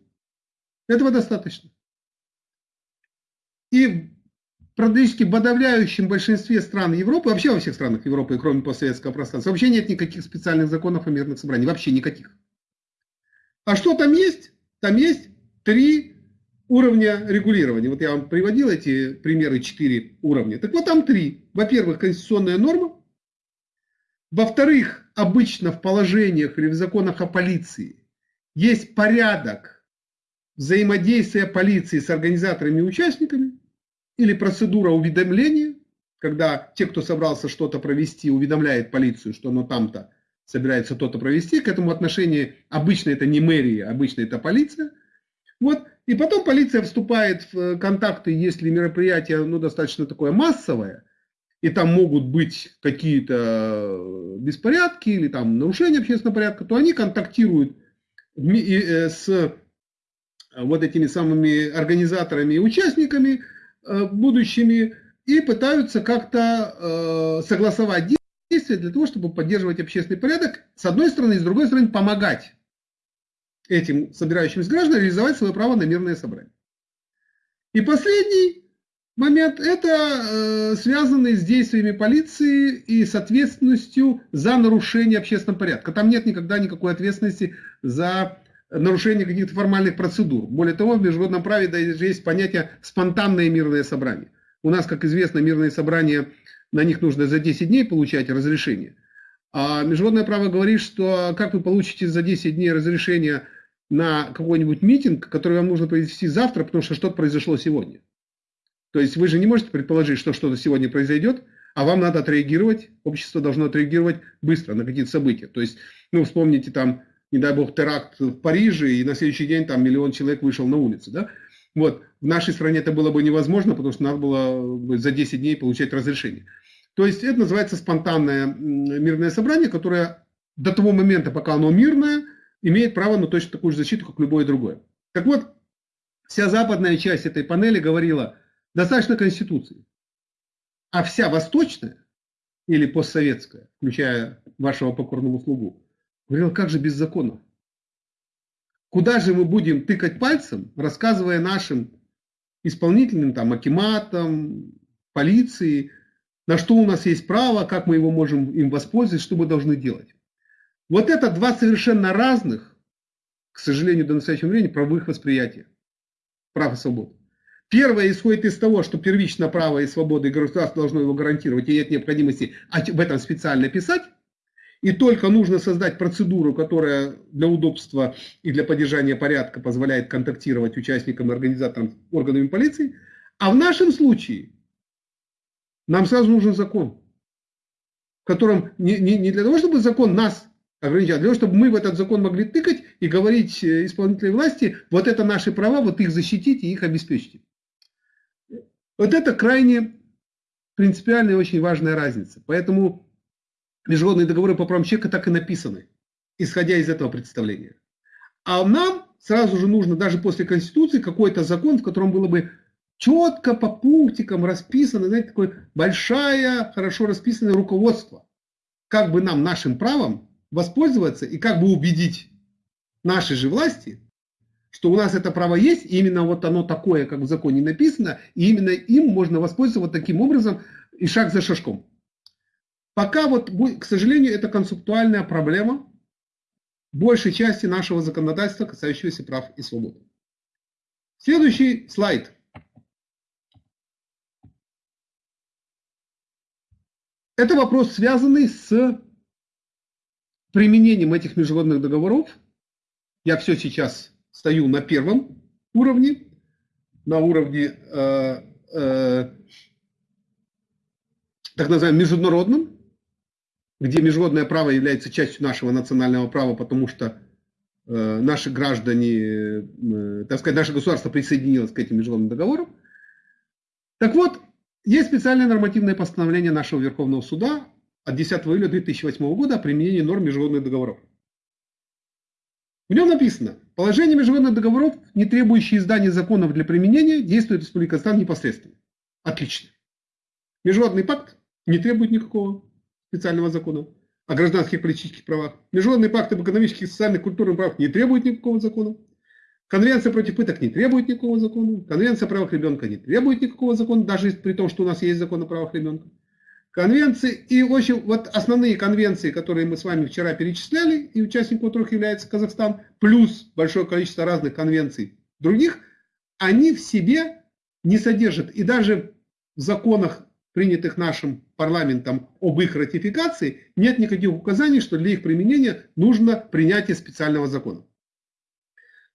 Этого достаточно. И практически подавляющем большинстве стран Европы, вообще во всех странах Европы, кроме постсоветского пространства, вообще нет никаких специальных законов о мирных собраниях, вообще никаких. А что там есть? Там есть три уровня регулирования. Вот я вам приводил эти примеры, четыре уровня. Так вот там три. Во-первых, конституционная норма. Во-вторых, обычно в положениях или в законах о полиции есть порядок взаимодействия полиции с организаторами и участниками или процедура уведомления, когда те, кто собрался что-то провести, уведомляет полицию, что оно там-то собирается что-то провести. К этому отношению обычно это не мэрия, обычно это полиция. Вот. И потом полиция вступает в контакты, если мероприятие ну, достаточно такое массовое, и там могут быть какие-то беспорядки или там нарушения общественного порядка, то они контактируют э, с вот этими самыми организаторами и участниками, Э, будущими и пытаются как-то э, согласовать действия для того, чтобы поддерживать общественный порядок, с одной стороны, и с другой стороны, помогать этим собирающимся гражданам реализовать свое право на мирное собрание. И последний момент – это э, связанный с действиями полиции и с ответственностью за нарушение общественного порядка. Там нет никогда никакой ответственности за нарушение каких-то формальных процедур. Более того, в международном праве даже есть понятие спонтанное мирное собрание. У нас, как известно, мирные собрания, на них нужно за 10 дней получать разрешение. А международное право говорит, что как вы получите за 10 дней разрешение на какой-нибудь митинг, который вам нужно провести завтра, потому что что-то произошло сегодня. То есть вы же не можете предположить, что что-то сегодня произойдет, а вам надо отреагировать, общество должно отреагировать быстро на какие-то события. То есть, ну, вспомните там не дай бог, теракт в Париже, и на следующий день там миллион человек вышел на улицу. Да? Вот. В нашей стране это было бы невозможно, потому что надо было за 10 дней получать разрешение. То есть это называется спонтанное мирное собрание, которое до того момента, пока оно мирное, имеет право на точно такую же защиту, как любое другое. Так вот, вся западная часть этой панели говорила, достаточно Конституции. А вся восточная или постсоветская, включая вашего покорного слугу, Говорил, как же без закона? Куда же мы будем тыкать пальцем, рассказывая нашим исполнительным, там, акиматам, полиции, на что у нас есть право, как мы его можем им воспользоваться, что мы должны делать. Вот это два совершенно разных, к сожалению, до настоящего времени, правовых восприятия прав и свобод. Первое исходит из того, что первично право и свобода, и государство должно его гарантировать, и нет необходимости об этом специально писать. И только нужно создать процедуру, которая для удобства и для поддержания порядка позволяет контактировать участникам и организаторам органами полиции. А в нашем случае нам сразу нужен закон, в котором не, не, не для того, чтобы закон нас ограничал, а для того, чтобы мы в этот закон могли тыкать и говорить э, исполнительной власти, вот это наши права, вот их защитите и их обеспечите. Вот это крайне принципиальная и очень важная разница. Поэтому международные договоры по правам человека так и написаны, исходя из этого представления. А нам сразу же нужно даже после Конституции какой-то закон, в котором было бы четко по пунктикам расписано, знаете, такое большое, хорошо расписанное руководство. Как бы нам нашим правом воспользоваться и как бы убедить наши же власти, что у нас это право есть, и именно вот оно такое, как в законе написано, и именно им можно воспользоваться таким образом и шаг за шажком. Пока вот, к сожалению, это концептуальная проблема большей части нашего законодательства, касающегося прав и свобод. Следующий слайд. Это вопрос, связанный с применением этих международных договоров. Я все сейчас стою на первом уровне, на уровне э, э, так называемом международном, где международное право является частью нашего национального права, потому что э, наши граждане, э, так сказать, наше государство присоединилось к этим международным договорам. Так вот, есть специальное нормативное постановление нашего Верховного суда от 10 июля 2008 года о применении норм международных договоров. В нем написано, положение международных договоров, не требующие издания законов для применения, действует Республика Казахстан непосредственно. Отлично. Международный пакт не требует никакого специального закона о гражданских и политических правах. Международный пакт об экономических, социальных, культурных правах не требует никакого закона. Конвенция против пыток не требует никакого закона. Конвенция о правах ребенка не требует никакого закона, даже при том, что у нас есть закон о правах ребенка. Конвенции и очень вот основные конвенции, которые мы с вами вчера перечисляли, и участником которых является Казахстан, плюс большое количество разных конвенций других, они в себе не содержат. И даже в законах принятых нашим парламентом об их ратификации, нет никаких указаний, что для их применения нужно принятие специального закона.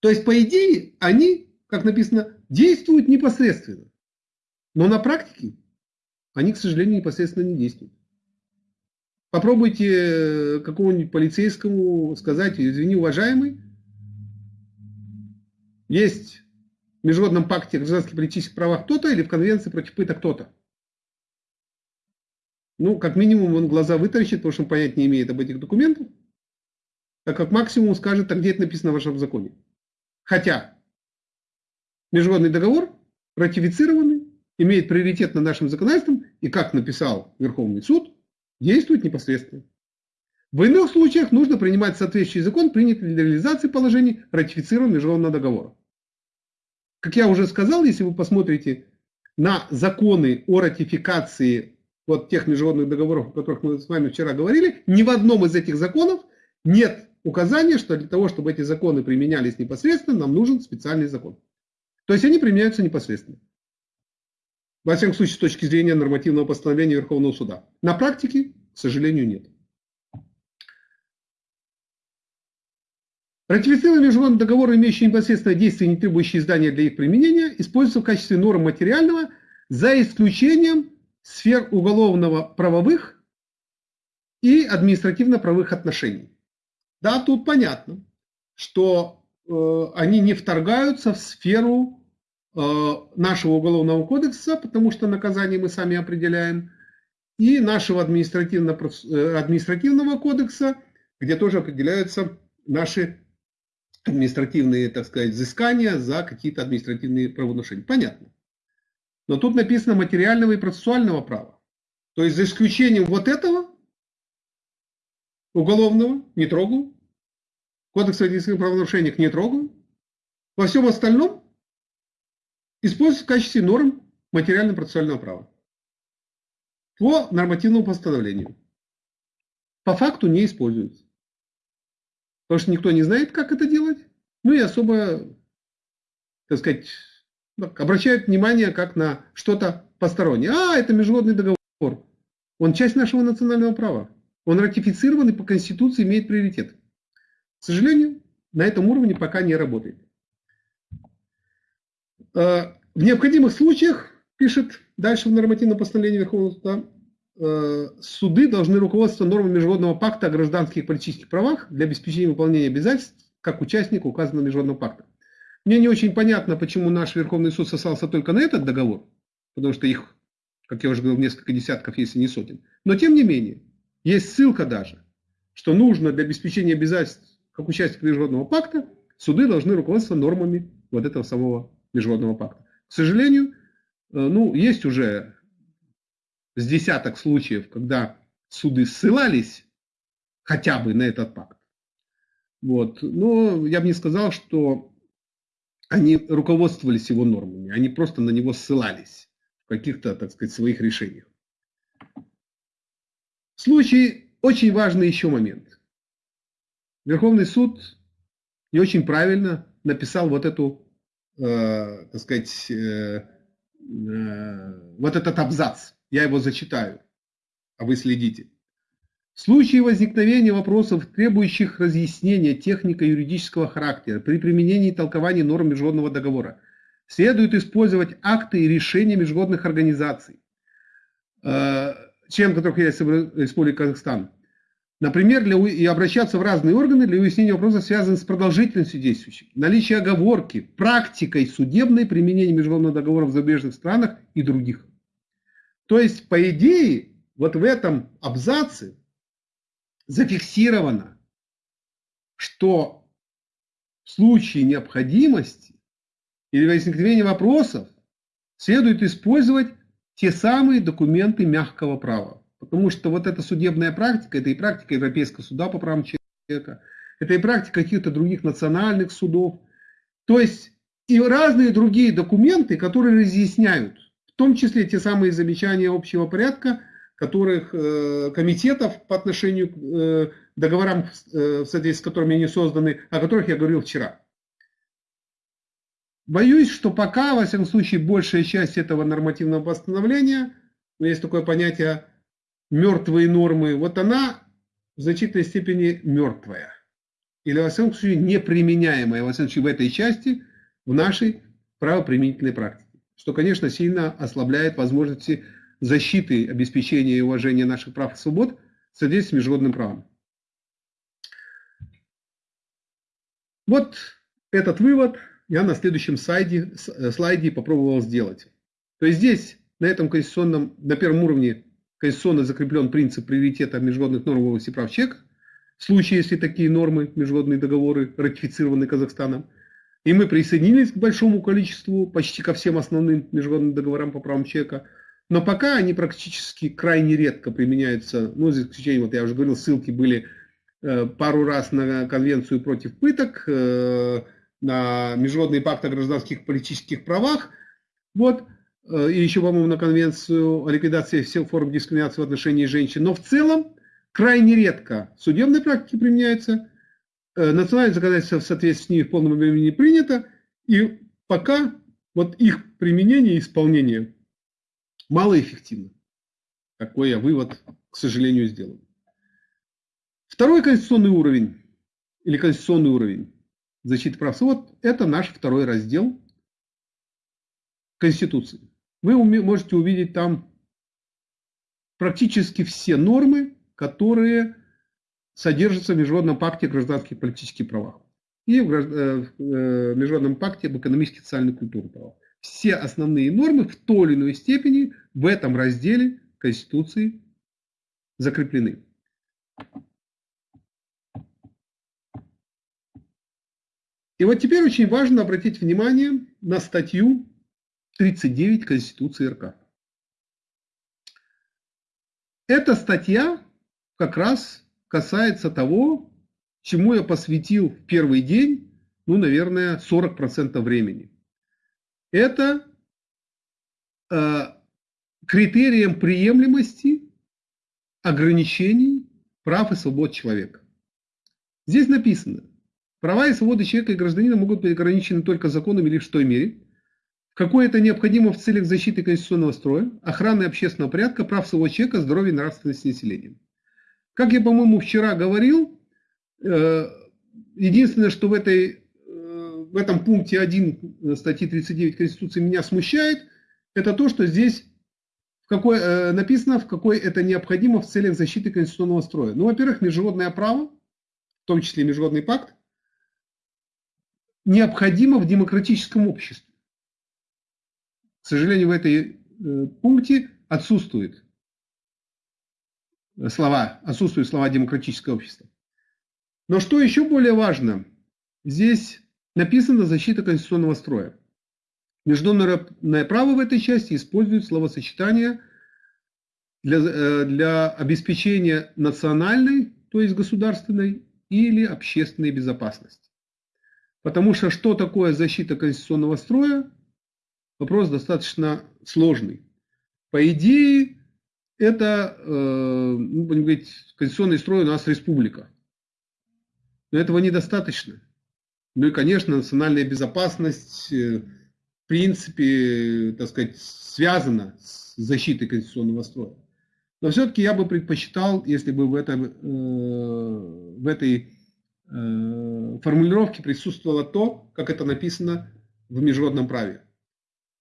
То есть, по идее, они, как написано, действуют непосредственно. Но на практике они, к сожалению, непосредственно не действуют. Попробуйте э, какому-нибудь полицейскому сказать, извини, уважаемый, есть в Международном пакте о гражданских политических правах кто-то или в Конвенции против пыток кто-то. Ну, как минимум, он глаза вытаращит, потому что он понять не имеет об этих документах. А как максимум скажет, а где это написано в вашем законе. Хотя международный договор ратифицированный, имеет приоритет над нашим законодательством и, как написал Верховный суд, действует непосредственно. В иных случаях нужно принимать соответствующий закон, принятый для реализации положений ратифицированного международного договора. Как я уже сказал, если вы посмотрите на законы о ратификации вот тех международных договоров, о которых мы с вами вчера говорили, ни в одном из этих законов нет указания, что для того, чтобы эти законы применялись непосредственно, нам нужен специальный закон. То есть они применяются непосредственно. Во всяком случае, с точки зрения нормативного постановления Верховного суда. На практике, к сожалению, нет. Ратифицированные международные договоры, имеющие непосредственное действие, не требующие издания для их применения, используются в качестве норм материального, за исключением сфер уголовно-правовых и административно-правовых отношений. Да, тут понятно, что э, они не вторгаются в сферу э, нашего уголовного кодекса, потому что наказание мы сами определяем, и нашего административно э, административного кодекса, где тоже определяются наши административные, так сказать, взыскания за какие-то административные правонарушения. Понятно. Но тут написано материального и процессуального права. То есть за исключением вот этого уголовного не трогаю, кодекс административных правонарушений не трогаю. Во всем остальном используется в качестве норм материально-процессуального права. по нормативному постановлению. По факту не используются. Потому что никто не знает, как это делать. Ну и особо, так сказать, обращают внимание как на что-то постороннее. А, это международный договор. Он часть нашего национального права. Он ратифицирован и по Конституции имеет приоритет. К сожалению, на этом уровне пока не работает. Э, в необходимых случаях, пишет дальше в нормативном постановлении Верховного суда, э, суды должны руководствоваться нормами Международного пакта о гражданских и политических правах для обеспечения выполнения обязательств как участника указанного Международного пакта. Мне не очень понятно, почему наш Верховный суд сослался только на этот договор, потому что их, как я уже говорил, несколько десятков, если не сотен. Но тем не менее, есть ссылка даже, что нужно для обеспечения обязательств как участника Международного пакта, суды должны руководствоваться нормами вот этого самого Международного пакта. К сожалению, э, ну, есть уже с десяток случаев, когда суды ссылались хотя бы на этот пакт. Вот. Но я бы не сказал, что они руководствовались его нормами, они просто на него ссылались в каких-то, так сказать, своих решениях. В случае очень важный еще момент. Верховный суд не очень правильно написал вот эту, э, так сказать, э, э, вот этот абзац. Я его зачитаю, а вы следите. В случае возникновения вопросов, требующих разъяснения технико-юридического характера при применении и толковании норм международного договора, следует использовать акты и решения международных организаций, э, членом которых является Республика Казахстан, Например, для, и обращаться в разные органы для выяснения вопросов, связанных с продолжительностью действующих, наличие оговорки, практикой судебной применения международного договора в зарубежных странах и других. То есть, по идее, вот в этом абзаце зафиксировано, что в случае необходимости или возникновения вопросов следует использовать те самые документы мягкого права. Потому что вот эта судебная практика, это и практика Европейского суда по правам человека, это и практика каких-то других национальных судов. То есть и разные другие документы, которые разъясняют, в том числе те самые замечания общего порядка, которых э, комитетов по отношению к э, договорам, э, в соответствии с которыми они созданы, о которых я говорил вчера. Боюсь, что пока, во всяком случае, большая часть этого нормативного постановления, ну, есть такое понятие мертвые нормы, вот она в значительной степени мертвая. Или, во всяком случае, неприменяемая, во всяком случае, в этой части, в нашей правоприменительной практике. Что, конечно, сильно ослабляет возможности защиты, обеспечения и уважения наших прав и свобод в соответствии с международным правом. Вот этот вывод я на следующем слайде, слайде попробовал сделать. То есть здесь, на этом конституционном, на первом уровне конституционно закреплен принцип приоритета международных норм в области прав человека, в случае, если такие нормы, международные договоры ратифицированы Казахстаном. И мы присоединились к большому количеству, почти ко всем основным международным договорам по правам человека. Но пока они практически крайне редко применяются, ну, за исключением, вот я уже говорил, ссылки были э, пару раз на конвенцию против пыток, э, на Международный пакт о гражданских политических правах. Вот. Э, и еще, по-моему, на конвенцию о ликвидации всех форм дискриминации в отношении женщин. Но в целом крайне редко в судебной практике применяется, национальное законодательство в соответствии с ними в полном объеме не принято, и пока вот их применение и исполнение малоэффективно. Такой я вывод, к сожалению, сделал. Второй конституционный уровень, или конституционный уровень защиты прав свобод, это наш второй раздел Конституции вы можете увидеть там практически все нормы, которые содержатся в Международном пакте о гражданских и политических правах и в э, э, Международном пакте об экономических, социальных и культурных правах. Все основные нормы в той или иной степени в этом разделе Конституции закреплены. И вот теперь очень важно обратить внимание на статью 39 Конституции РК. Эта статья как раз касается того, чему я посвятил в первый день, ну, наверное, 40% времени. Это э, критерием приемлемости ограничений прав и свобод человека. Здесь написано, права и свободы человека и гражданина могут быть ограничены только законом или в той мере, в какой это необходимо в целях защиты конституционного строя, охраны общественного порядка, прав своего человека, здоровья и нравственности населения. Как я, по-моему, вчера говорил, э, единственное, что в, этой, в этом пункте 1 статьи 39 Конституции меня смущает, это то, что здесь какой, э, написано, в какой это необходимо в целях защиты конституционного строя. Ну, во-первых, международное право, в том числе международный пакт, необходимо в демократическом обществе. К сожалению, в этой э, пункте отсутствует слова, отсутствуют слова демократического общества. Но что еще более важно, здесь написано защита конституционного строя. Международное право в этой части использует словосочетание для, э, для обеспечения национальной, то есть государственной или общественной безопасности. Потому что что такое защита конституционного строя? Вопрос достаточно сложный. По идее, это, э, ну, будем говорить, конституционный строй у нас республика. Но этого недостаточно. Ну и, конечно, национальная безопасность, э, в принципе, так сказать, связана с защитой конституционного строя. Но все-таки я бы предпочитал, если бы в, этом, э, в этой формулировке присутствовало то, как это написано в международном праве.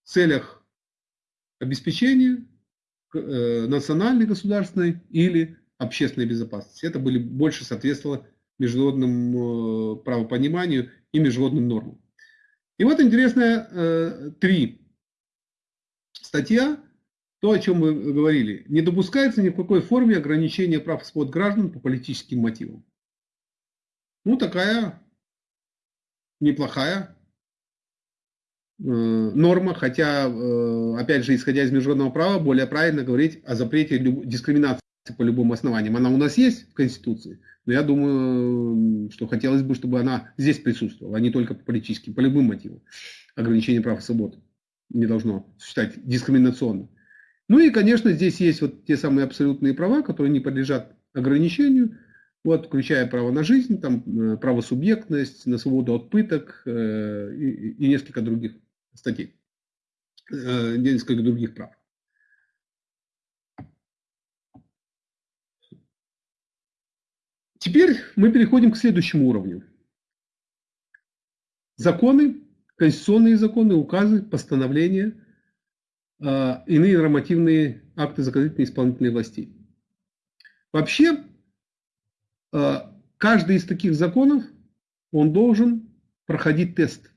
В целях обеспечения Э, национальной государственной или общественной безопасности. Это были, больше соответствовало международному э, правопониманию и международным нормам. И вот интересная э, три статья, то, о чем мы говорили. Не допускается ни в какой форме ограничения прав и свобод граждан по политическим мотивам. Ну, такая неплохая Э, норма, хотя, э, опять же, исходя из международного права, более правильно говорить о запрете дискриминации по любым основаниям. Она у нас есть в Конституции, но я думаю, что хотелось бы, чтобы она здесь присутствовала, а не только по политическим, по любым мотивам. Ограничение прав и свобод не должно существовать дискриминационно. Ну и, конечно, здесь есть вот те самые абсолютные права, которые не подлежат ограничению, вот, включая право на жизнь, там, э, право субъектность, на свободу от пыток э, и, и несколько других статей, э, несколько других прав. Теперь мы переходим к следующему уровню. Законы, конституционные законы, указы, постановления, э, иные нормативные акты законодательной и исполнительной власти. Вообще, э, каждый из таких законов, он должен проходить тест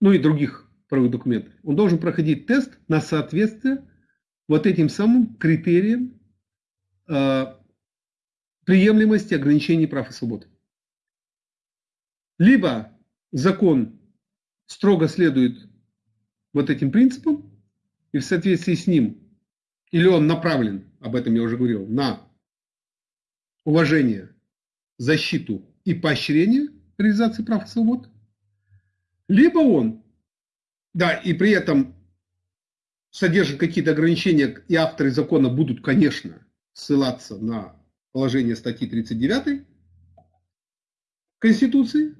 ну и других правовых документов, он должен проходить тест на соответствие вот этим самым критериям э, приемлемости ограничений прав и свобод. Либо закон строго следует вот этим принципам, и в соответствии с ним, или он направлен, об этом я уже говорил, на уважение, защиту и поощрение реализации прав и свобод – либо он, да, и при этом содержит какие-то ограничения, и авторы закона будут, конечно, ссылаться на положение статьи 39 Конституции,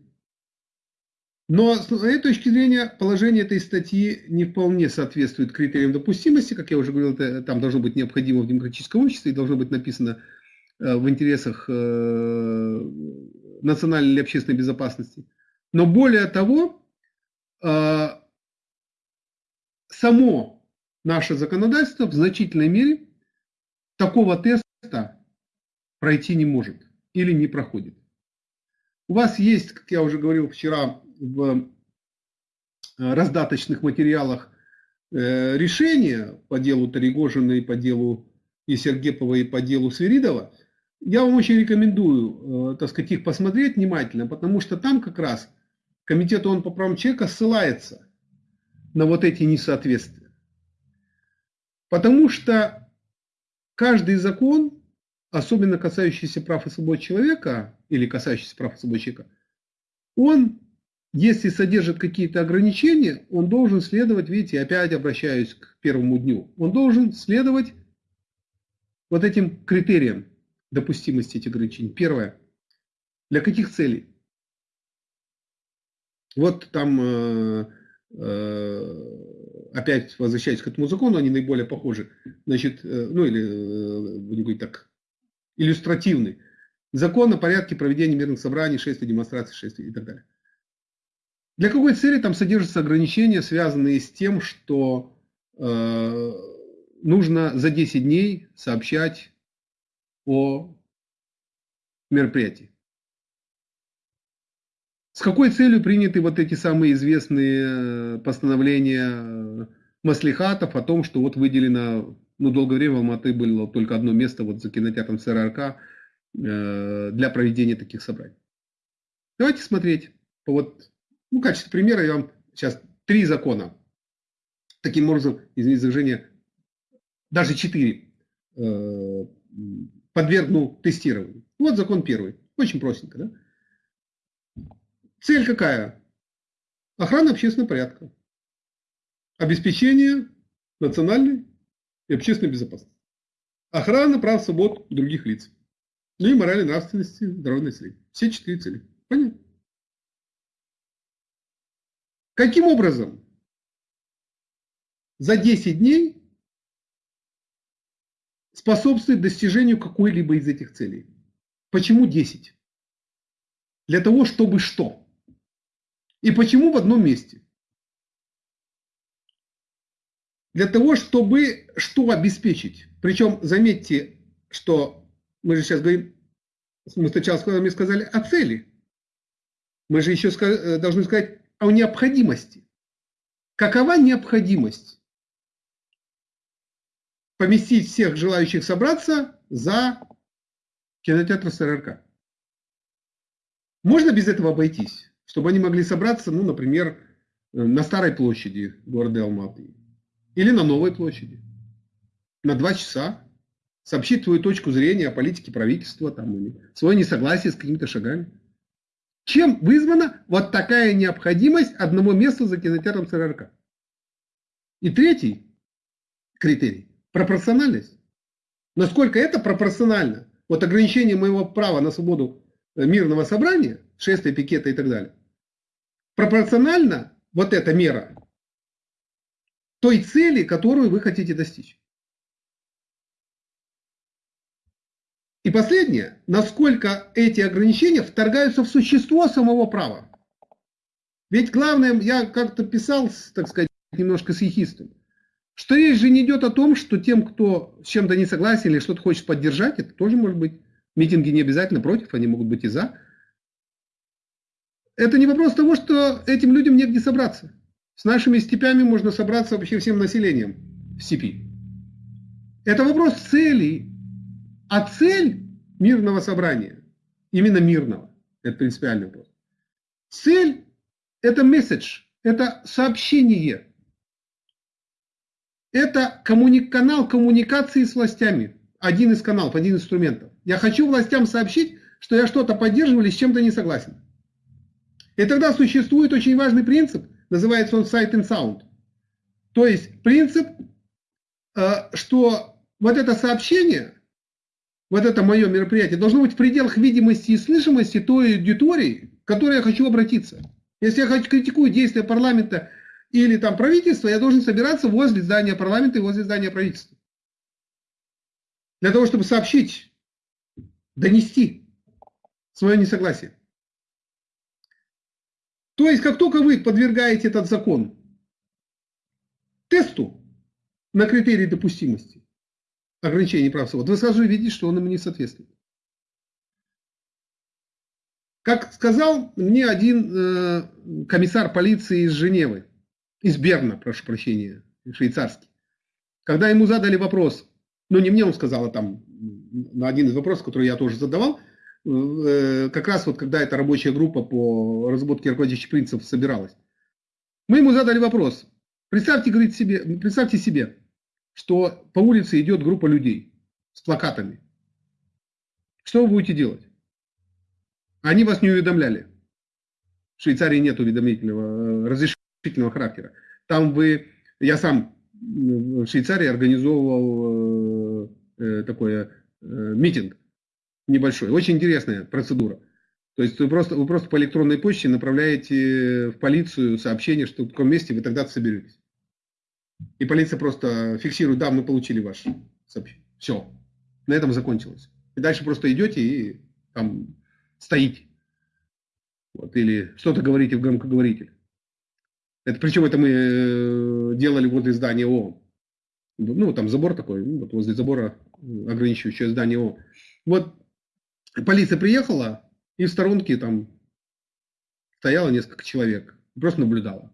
но с этой точки зрения положение этой статьи не вполне соответствует критериям допустимости. Как я уже говорил, это, там должно быть необходимо в демократическом обществе и должно быть написано э, в интересах э, национальной или общественной безопасности. Но более того, Э, само наше законодательство в значительной мере такого теста пройти не может или не проходит. У вас есть, как я уже говорил вчера, в э, раздаточных материалах э, решения по делу Таригожина и по делу и Сергепова и по делу Свиридова. Я вам очень рекомендую, так сказать, их посмотреть внимательно, потому что там как раз Комитет ООН по правам человека ссылается на вот эти несоответствия. Потому что каждый закон, особенно касающийся прав и свобод человека, или касающийся прав и свобод человека, он если содержит какие-то ограничения, он должен следовать, видите, опять обращаюсь к первому дню, он должен следовать вот этим критериям допустимости этих ограничений. Первое. Для каких целей? Вот там, э, э, опять возвращаясь к этому закону, они наиболее похожи. Значит, э, ну или, будем говорить так, иллюстративный. Закон о порядке проведения мирных собраний, шествий, демонстраций, шествий и так далее. Для какой цели там содержатся ограничения, связанные с тем, что э, нужно за 10 дней сообщать о мероприятии? С какой целью приняты вот эти самые известные э, постановления э, маслихатов о том, что вот выделено, ну, долгое время в Алматы было только одно место вот за кинотеатром СРРК э, для проведения таких собраний. Давайте смотреть. Вот, ну, в качестве примера я вам сейчас три закона. Таким образом, извините за движение, даже четыре э, подвергну тестированию. Вот закон первый. Очень простенько, да? Цель какая? Охрана общественного порядка. Обеспечение национальной и общественной безопасности. Охрана прав свобод других лиц. Ну и морали, нравственности, здоровья населения. Все четыре цели. Понятно? Каким образом за 10 дней способствует достижению какой-либо из этих целей? Почему 10? Для того, чтобы что? И почему в одном месте? Для того, чтобы что обеспечить? Причем заметьте, что мы же сейчас говорим, мы сначала с сказали о цели. Мы же еще э, должны сказать о необходимости. Какова необходимость? Поместить всех желающих собраться за кинотеатр СРРК. Можно без этого обойтись? чтобы они могли собраться, ну, например, э, на Старой площади города Алматы или на Новой площади на два часа сообщить свою точку зрения о политике правительства там, или свое несогласие с какими-то шагами. Чем вызвана вот такая необходимость одного места за кинотеатром СРРК? И третий критерий – пропорциональность. Насколько это пропорционально? Вот ограничение моего права на свободу э, мирного собрания, шествия, пикета и так далее, пропорционально вот эта мера той цели, которую вы хотите достичь. И последнее, насколько эти ограничения вторгаются в существо самого права. Ведь главное, я как-то писал, так сказать, немножко с ехистом, что речь же не идет о том, что тем, кто с чем-то не согласен или что-то хочет поддержать, это тоже может быть, митинги не обязательно против, они могут быть и за, это не вопрос того, что этим людям негде собраться. С нашими степями можно собраться вообще всем населением в степи. Это вопрос цели. А цель мирного собрания, именно мирного, это принципиальный вопрос. Цель – это месседж, это сообщение. Это коммуни канал коммуникации с властями. Один из каналов, один из инструментов. Я хочу властям сообщить, что я что-то поддерживаю или с чем-то не согласен. И тогда существует очень важный принцип, называется он sight and sound. То есть принцип, э, что вот это сообщение, вот это мое мероприятие должно быть в пределах видимости и слышимости той аудитории, к которой я хочу обратиться. Если я хочу критикую действия парламента или там правительства, я должен собираться возле здания парламента и возле здания правительства. Для того, чтобы сообщить, донести свое несогласие. То есть, как только вы подвергаете этот закон тесту на критерии допустимости ограничений прав свобод, вы сразу видите, что он ему не соответствует. Как сказал мне один э, комиссар полиции из Женевы, из Берна, прошу прощения, швейцарский, когда ему задали вопрос, ну не мне он сказал, а там на один из вопросов, который я тоже задавал, как раз вот когда эта рабочая группа по разработке руководящих принципов собиралась, мы ему задали вопрос. Представьте, говорит себе, представьте себе, что по улице идет группа людей с плакатами. Что вы будете делать? Они вас не уведомляли. В Швейцарии нет уведомительного, э, разрешительного характера. Там вы, я сам в Швейцарии организовывал э, такой митинг небольшой. Очень интересная процедура. То есть вы просто, вы просто по электронной почте направляете в полицию сообщение, что в таком месте вы тогда соберетесь. И полиция просто фиксирует, да, мы получили ваше сообщение. Все. На этом закончилось. И дальше просто идете и там стоите. Вот, или что-то говорите в громкоговоритель. Это, причем это мы э, делали возле здания ООН. Ну, там забор такой, вот возле забора ограничивающее здание ООН. Вот полиция приехала, и в сторонке там стояло несколько человек. Просто наблюдала.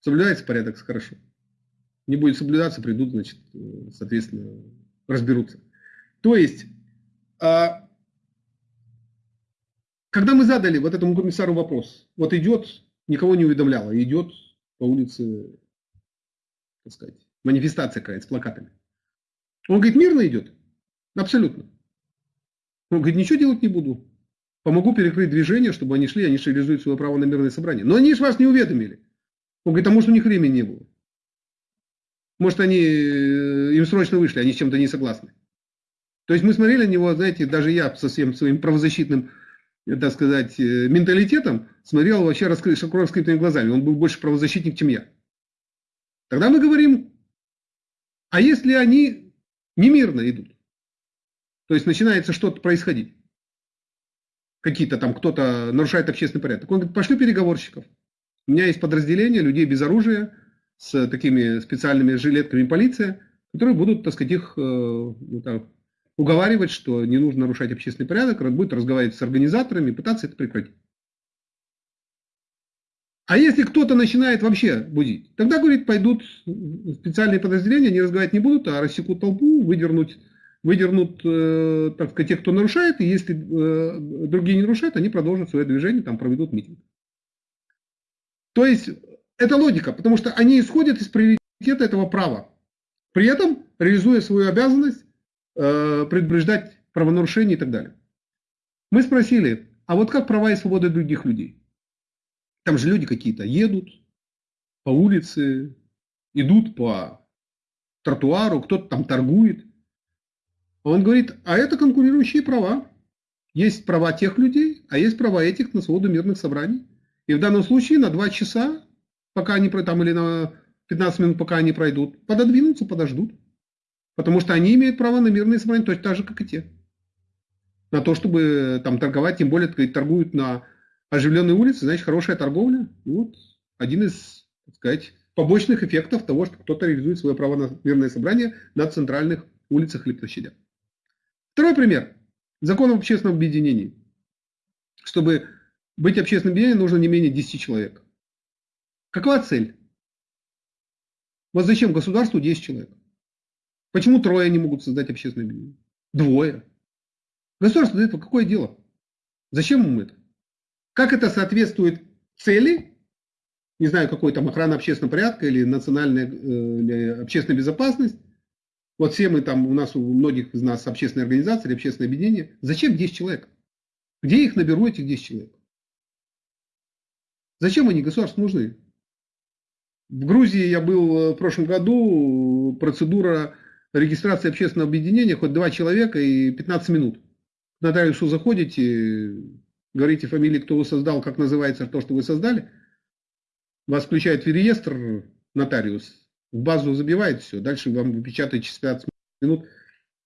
Соблюдается порядок, хорошо. Не будет соблюдаться, придут, значит, э, соответственно, разберутся. То есть, а, когда мы задали вот этому комиссару вопрос, вот идет, никого не уведомляло, идет по улице, так сказать, манифестация какая-то с плакатами. Он говорит, мирно идет? Абсолютно. Он говорит, ничего делать не буду. Помогу перекрыть движение, чтобы они шли, они реализуют свое право на мирное собрание. Но они же вас не уведомили. Он говорит, а может у них времени не было. Может они, э, им срочно вышли, они с чем-то не согласны. То есть мы смотрели на него, знаете, даже я со всем своим правозащитным, э, так сказать, э, менталитетом смотрел вообще раскрытыми глазами. Он был больше правозащитник, чем я. Тогда мы говорим, а если они немирно идут? То есть начинается что-то происходить. Какие-то там, кто-то нарушает общественный порядок. Он говорит, пошли переговорщиков. У меня есть подразделение людей без оружия, с такими специальными жилетками полиция, которые будут, так сказать, их э, ну, так, уговаривать, что не нужно нарушать общественный порядок, будет разговаривать с организаторами, пытаться это прекратить. А если кто-то начинает вообще будить, тогда, говорит, пойдут специальные подразделения, они разговаривать не будут, а рассекут толпу, выдернуть, выдернут, э, так сказать, тех, кто нарушает, и если э, другие не нарушают, они продолжат свое движение, там проведут митинг. То есть это логика, потому что они исходят из приоритета этого права, при этом реализуя свою обязанность э, предупреждать правонарушения и так далее. Мы спросили, а вот как права и свободы других людей? Там же люди какие-то едут по улице, идут по тротуару, кто-то там торгует. Он говорит, а это конкурирующие права. Есть права тех людей, а есть права этих на свободу мирных собраний. И в данном случае на 2 часа, пока они там или на 15 минут, пока они пройдут, пододвинутся, подождут. Потому что они имеют право на мирные собрания точно так же, как и те. На то, чтобы там торговать, тем более торгуют на оживленной улице, значит, хорошая торговля. Вот один из, так сказать, побочных эффектов того, что кто-то реализует свое право на мирное собрание на центральных улицах или площадях. Второй пример. Закон об общественном объединении. Чтобы быть общественным объединением нужно не менее 10 человек. Какова цель? Вот зачем государству 10 человек? Почему трое не могут создать общественное объединение? Двое. Государство для этого какое дело? Зачем ему это? Как это соответствует цели, не знаю, какой там охрана общественного порядка или национальная э, или общественная безопасность, вот все мы там, у нас, у многих из нас общественные организации или общественные объединения, зачем 10 человек? Где их наберу, этих 10 человек? Зачем они государству нужны? В Грузии я был э, в прошлом году, процедура регистрации общественного объединения, хоть два человека и 15 минут. К нотариусу заходите, говорите фамилии, кто вы создал, как называется то, что вы создали. Вас включает в реестр нотариус, в базу забивает все. Дальше вам выпечатает через 15 минут,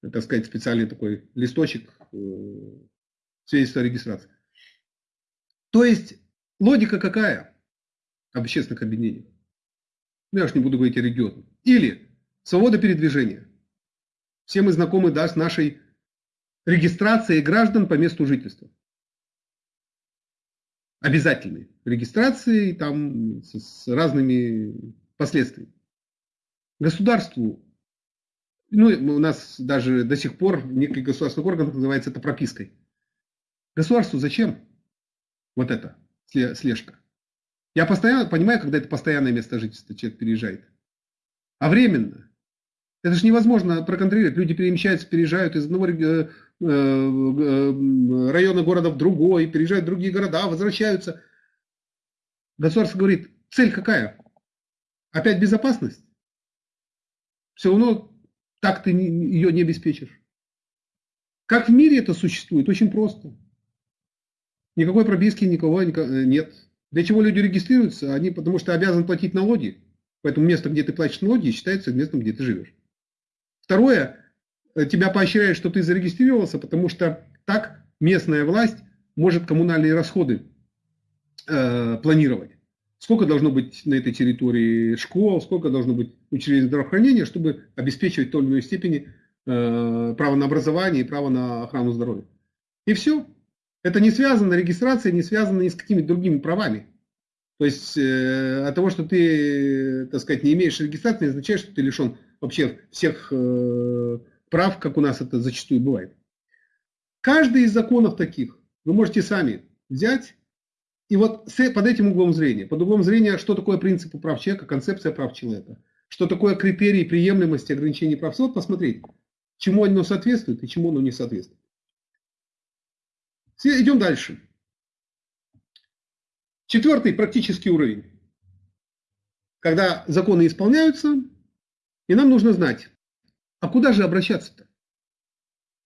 так сказать, специальный такой листочек э, свидетельства о регистрации. То есть Логика какая? Общественных объединений. Ну, я уж не буду говорить о регионах. Или свобода передвижения. Все мы знакомы да, с нашей регистрацией граждан по месту жительства. Обязательной регистрации там с, с разными последствиями. Государству, ну у нас даже до сих пор в неких государственных органах называется это пропиской. Государству зачем вот это? слежка. Я постоянно понимаю, когда это постоянное место жительства, человек переезжает. А временно. Это же невозможно проконтролировать. Люди перемещаются, переезжают из одного района города в другой, переезжают в другие города, возвращаются. Государство говорит, цель какая? Опять безопасность? Все равно так ты ее не обеспечишь. Как в мире это существует? Очень просто. Никакой пробиски никого э, нет. Для чего люди регистрируются? Они потому что обязаны платить налоги. Поэтому место, где ты платишь налоги, считается местом, где ты живешь. Второе, э, тебя поощряют, что ты зарегистрировался, потому что так местная власть может коммунальные расходы э, планировать. Сколько должно быть на этой территории школ, сколько должно быть учреждений здравоохранения, чтобы обеспечивать в той или иной степени э, право на образование и право на охрану здоровья. И все. Это не связано, регистрация не связана ни с какими другими правами. То есть э, от того, что ты, так сказать, не имеешь регистрации, не означает, что ты лишен вообще всех э, прав, как у нас это зачастую бывает. Каждый из законов таких вы можете сами взять и вот под этим углом зрения, под углом зрения, что такое принципы прав человека, концепция прав человека, что такое критерии приемлемости ограничений прав, вот посмотреть, чему оно соответствует и чему оно не соответствует. Идем дальше. Четвертый практический уровень. Когда законы исполняются, и нам нужно знать, а куда же обращаться-то?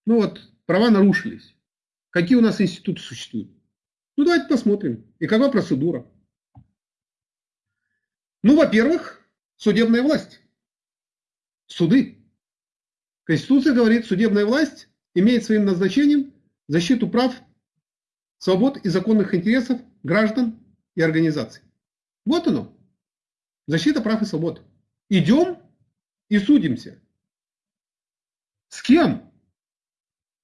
Ну вот, права нарушились. Какие у нас институты существуют? Ну давайте посмотрим. И какова процедура? Ну, во-первых, судебная власть. Суды. Конституция говорит, судебная власть имеет своим назначением защиту прав свобод и законных интересов граждан и организаций. Вот оно. Защита прав и свобод. Идем и судимся. С кем?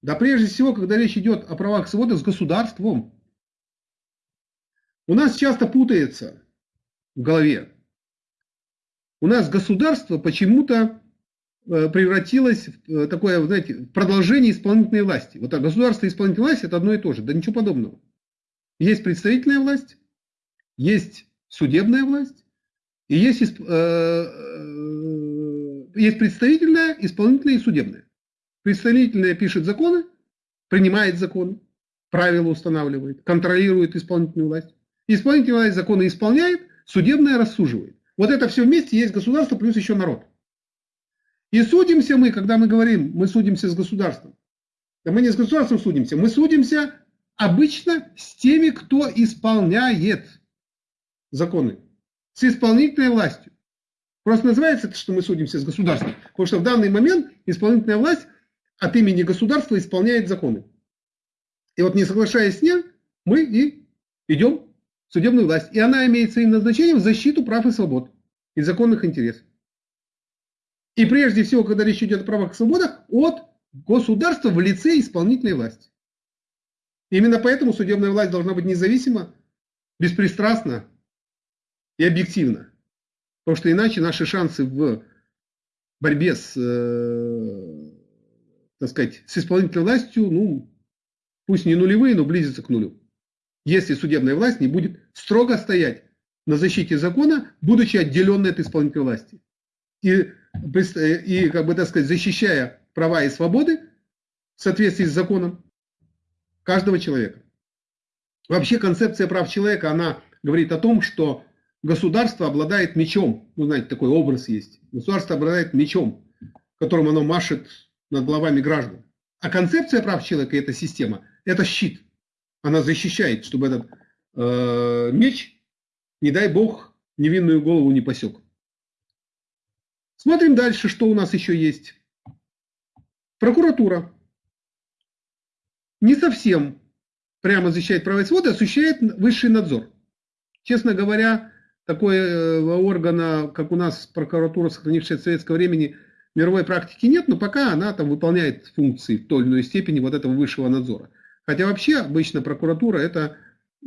Да прежде всего, когда речь идет о правах и свободах, с государством. У нас часто путается в голове. У нас государство почему-то Э, превратилось в э, такое, знаете, продолжение исполнительной власти. Вот так, государство и исполнительная власть – это одно и то же. Да ничего подобного. Есть представительная власть, есть судебная власть, и есть, э, э, есть представительная, исполнительная и судебная. Представительная пишет законы, принимает законы, правила устанавливает, контролирует исполнительную власть. Исполнительная власть законы исполняет, судебная рассуживает. Вот это все вместе есть государство плюс еще народ. И судимся мы, когда мы говорим, мы судимся с государством. Да мы не с государством судимся, мы судимся обычно с теми, кто исполняет законы, с исполнительной властью. Просто называется это, что мы судимся с государством, потому что в данный момент исполнительная власть от имени государства исполняет законы. И вот не соглашаясь с ним, мы и идем судебную власть. И она имеет своим назначением защиту прав и свобод и законных интересов. И прежде всего, когда речь идет о правах и свободах, от государства в лице исполнительной власти. Именно поэтому судебная власть должна быть независима, беспристрастна и объективна. Потому что иначе наши шансы в борьбе с, э, так сказать, с исполнительной властью, ну, пусть не нулевые, но близятся к нулю. Если судебная власть не будет строго стоять на защите закона, будучи отделенной от исполнительной власти. И и, как бы так сказать, защищая права и свободы в соответствии с законом каждого человека. Вообще концепция прав человека, она говорит о том, что государство обладает мечом. Ну, знаете, такой образ есть. Государство обладает мечом, которым оно машет над головами граждан. А концепция прав человека, эта система, это щит. Она защищает, чтобы этот э, меч, не дай бог, невинную голову не посек. Смотрим дальше, что у нас еще есть. Прокуратура. Не совсем прямо защищает права и свободы, осуществляет высший надзор. Честно говоря, такой э, органа, как у нас прокуратура, сохранившая советского времени, мировой практики нет, но пока она там выполняет функции в той или иной степени вот этого высшего надзора. Хотя вообще обычно прокуратура это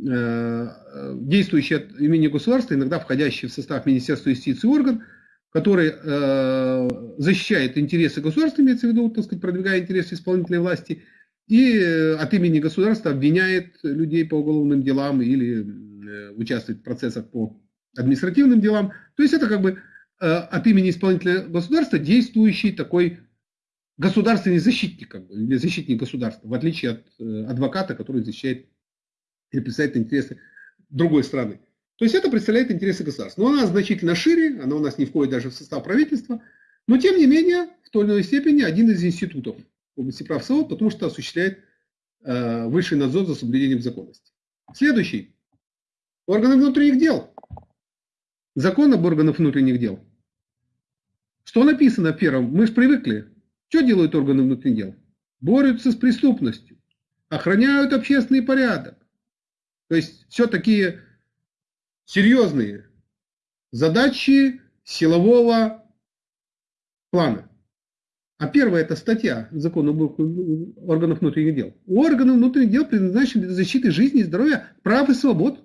э, действующий от имени государства, иногда входящий в состав Министерства юстиции орган, который э, защищает интересы государства, имеется в виду, так сказать, продвигая интересы исполнительной власти, и э, от имени государства обвиняет людей по уголовным делам или э, участвует в процессах по административным делам. То есть это как бы э, от имени исполнительного государства действующий такой государственный защитник, как бы, или защитник государства, в отличие от э, адвоката, который защищает или представляет интересы другой страны. То есть это представляет интересы государства. Но она значительно шире, она у нас не входит даже в состав правительства, но тем не менее в той или иной степени один из институтов в области прав свобод, потому что осуществляет э, высший надзор за соблюдением законности. Следующий. Органы внутренних дел. Закон об органах внутренних дел. Что написано в первом? Мы же привыкли. Что делают органы внутренних дел? Борются с преступностью, охраняют общественный порядок. То есть все такие серьезные задачи силового плана. А первая это статья закона органов внутренних дел. У органов внутренних дел предназначены для защиты жизни здоровья, прав и свобод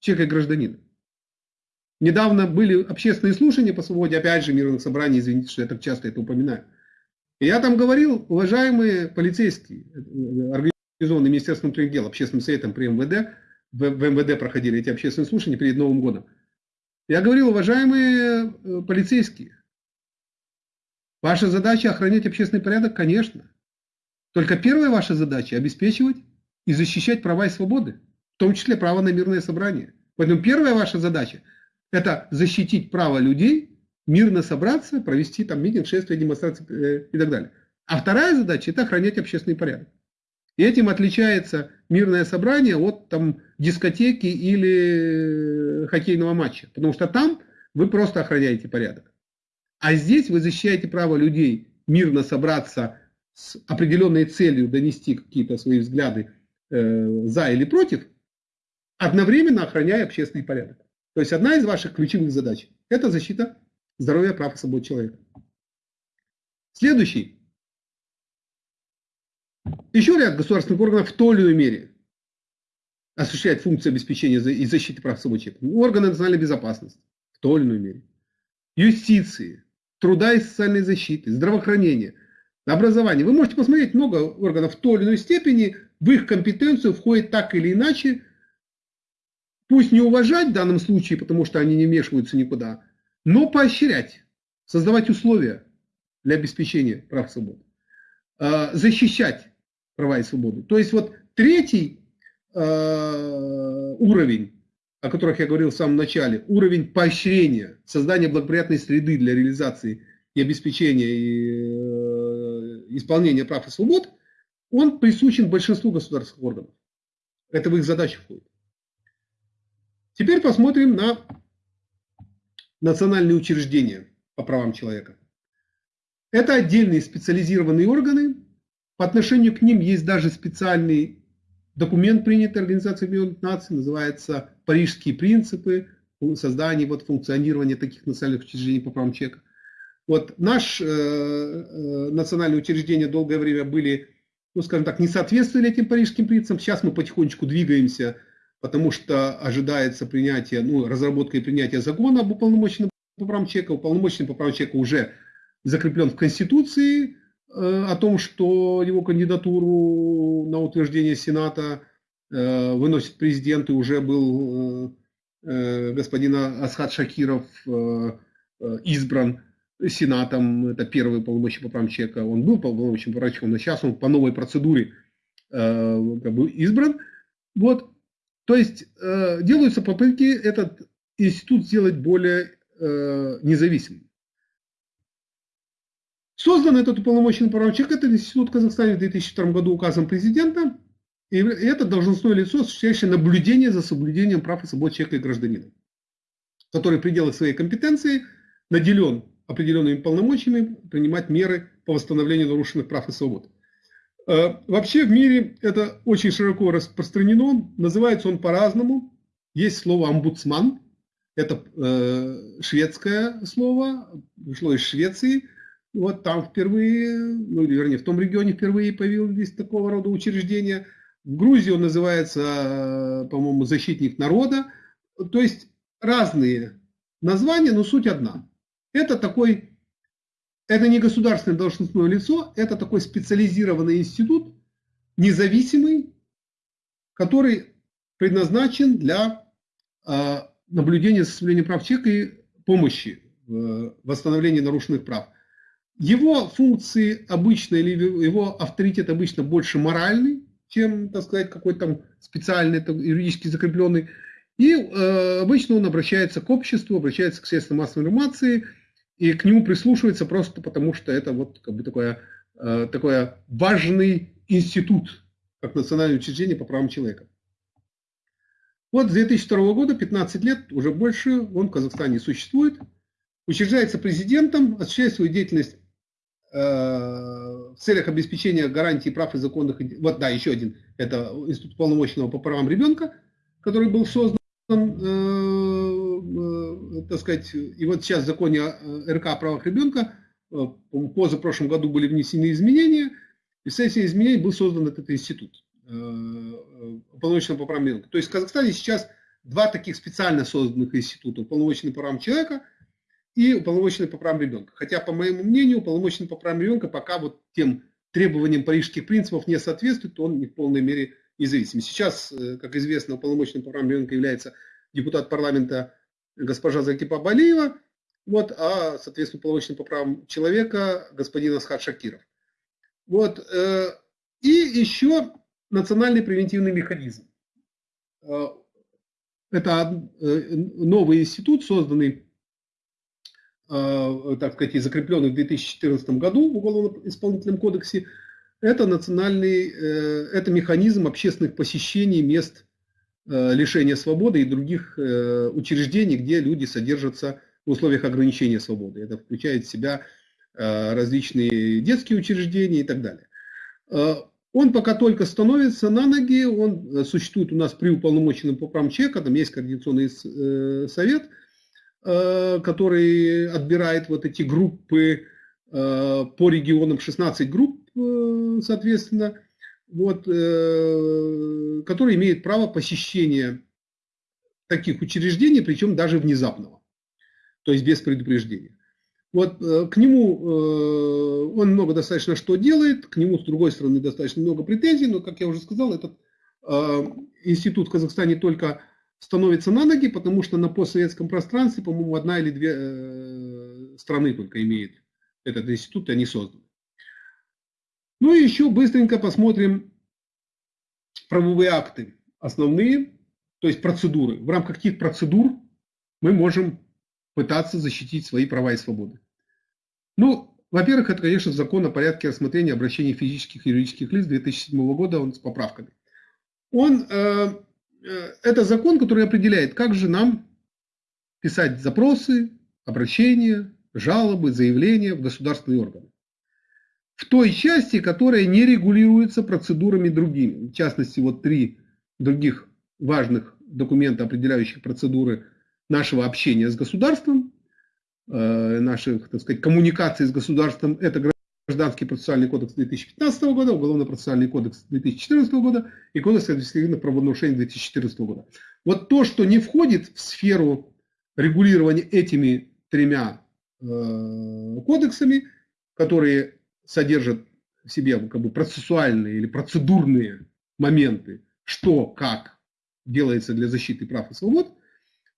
человека и гражданина. Недавно были общественные слушания по свободе, опять же, мирных собраний, извините, что я так часто это упоминаю. Я там говорил, уважаемые полицейские, организованные Министерством внутренних дел, общественным советом при МВД, в, в МВД проходили эти общественные слушания перед Новым годом. Я говорил, уважаемые э, полицейские, ваша задача охранять общественный порядок, конечно. Только первая ваша задача – обеспечивать и защищать права и свободы, в том числе право на мирное собрание. Поэтому первая ваша задача – это защитить право людей мирно собраться, провести там митинг, шествие, демонстрации э, и так далее. А вторая задача – это охранять общественный порядок. И этим отличается мирное собрание от там, дискотеки или хоккейного матча. Потому что там вы просто охраняете порядок. А здесь вы защищаете право людей мирно собраться с определенной целью донести какие-то свои взгляды э, за или против, одновременно охраняя общественный порядок. То есть одна из ваших ключевых задач – это защита здоровья, прав и свобод человека. Следующий. Еще ряд государственных органов в той или иной мере осуществляет функцию обеспечения и защиты прав свобод человека. Органы национальной безопасности в той или иной мере. Юстиции, труда и социальной защиты, здравоохранения, образования. Вы можете посмотреть, много органов в той или иной степени в их компетенцию входит так или иначе пусть не уважать в данном случае, потому что они не вмешиваются никуда, но поощрять, создавать условия для обеспечения прав и свобод, а, защищать права и свободы. То есть вот третий а, уровень, о которых я говорил в самом начале, уровень поощрения, создания благоприятной среды для реализации и обеспечения и э, исполнения прав и свобод, он присущен большинству государственных органов. Это в их задачи входит. Теперь посмотрим на национальные учреждения по правам человека. Это отдельные специализированные органы. По отношению к ним есть даже специальный документ, принятый Организацией Объединенных Наций, называется «Парижские принципы создания, вот, функционирования таких национальных учреждений по правам человека». Вот наш э, э, национальные учреждения долгое время были, ну скажем так, не соответствовали этим парижским принципам. Сейчас мы потихонечку двигаемся потому что ожидается принятие, ну, разработка и принятие закона об уполномоченном по правам человека. Уполномоченный по правам человека уже закреплен в Конституции э, о том, что его кандидатуру на утверждение Сената э, выносит президент, и уже был э, э господин Асхат Шакиров э, э, избран Сенатом, это первый полномочий по правам человека, он был полномочным по правам человека, но сейчас он по новой процедуре как бы избран. Вот, то есть э, делаются попытки этот институт сделать более э, независимым. Создан этот уполномоченный прав человека, этот институт в Казахстане в 2002 году указом президента, и это должностное лицо, осуществляющее наблюдение за соблюдением прав и свобод человека и гражданина, который в пределах своей компетенции наделен определенными полномочиями принимать меры по восстановлению нарушенных прав и свобод. Э, вообще в мире это очень широко распространено, называется он по-разному. Есть слово омбудсман, это э, шведское слово, пришло из Швеции. Вот там впервые, ну вернее в том регионе впервые появились такого рода учреждения. В Грузии он называется, э, по-моему, защитник народа. То есть разные названия, но суть одна. Это такой это не государственное должностное лицо, это такой специализированный институт, независимый, который предназначен для э, наблюдения за соблюдением прав человека и помощи в восстановлении нарушенных прав. Его функции обычно, или его авторитет обычно больше моральный, чем, так сказать, какой-то там специальный, там, юридически закрепленный. И э, обычно он обращается к обществу, обращается к средствам массовой информации, и к нему прислушивается просто потому, что это вот как бы такое, э, такое важный институт, как национальное учреждение по правам человека. Вот с 2002 года, 15 лет, уже больше, он в Казахстане существует, учреждается президентом, осуществляет свою деятельность э, в целях обеспечения гарантии прав и законных... Вот, да, еще один, это Институт полномочного по правам ребенка, который был создан Э, так сказать, и вот сейчас в законе РК о правах ребенка э, позапрошлом году были внесены изменения, и с этих изменений был создан этот институт уполномоченного по правам ребенка. То есть в Казахстане сейчас два таких специально созданных института, уполномоченный по правам человека и уполномоченный по правам ребенка. Хотя, по моему мнению, уполномоченный по правам ребенка пока вот тем требованиям парижских принципов не соответствует, он не в полной мере независимы. Сейчас, э, как известно, уполномоченным по правам ребенка является депутат парламента госпожа Закипа Балиева, вот, а, соответственно, уполномоченным по правам человека господин Асхат Шакиров. Вот, э, и еще национальный превентивный механизм. Э, это новый институт, созданный, так сказать, и закрепленный в 2014 году в Уголовно-исполнительном кодексе, это национальный, э, это механизм общественных посещений мест э, лишения свободы и других э, учреждений, где люди содержатся в условиях ограничения свободы. Это включает в себя различные детские учреждения и так далее. Он пока только становится на ноги, он существует у нас при уполномоченном по правам человека, там есть координационный совет, который отбирает вот эти группы по регионам, 16 групп, Э, соответственно, вот, э, который имеет право посещения таких учреждений, причем даже внезапного, то есть без предупреждения. Вот э, к нему он много достаточно что делает, к нему, с другой стороны, достаточно много претензий, но, как я уже сказал, этот институт в Казахстане только становится на ноги, потому что на постсоветском пространстве, по-моему, одна или две страны только имеет этот институт, и они созданы. Ну и еще быстренько посмотрим правовые акты основные, то есть процедуры. В рамках каких процедур мы можем пытаться защитить свои права и свободы. Ну, во-первых, это, конечно, закон о порядке рассмотрения обращений физических и юридических лиц 2007 года, он с поправками. Он, э, э, это закон, который определяет, как же нам писать запросы, обращения, жалобы, заявления в государственные органы в той части, которая не регулируется процедурами другими. В частности, вот три других важных документа, определяющих процедуры нашего общения с государством, э, наших, так сказать, коммуникаций с государством, это Гражданский процессуальный кодекс 2015 года, Уголовно-процессуальный кодекс 2014 года и Кодекс административных правонарушений 2014 года. Вот то, что не входит в сферу регулирования этими тремя э, кодексами, которые содержит в себе как бы процессуальные или процедурные моменты, что, как делается для защиты прав и свобод,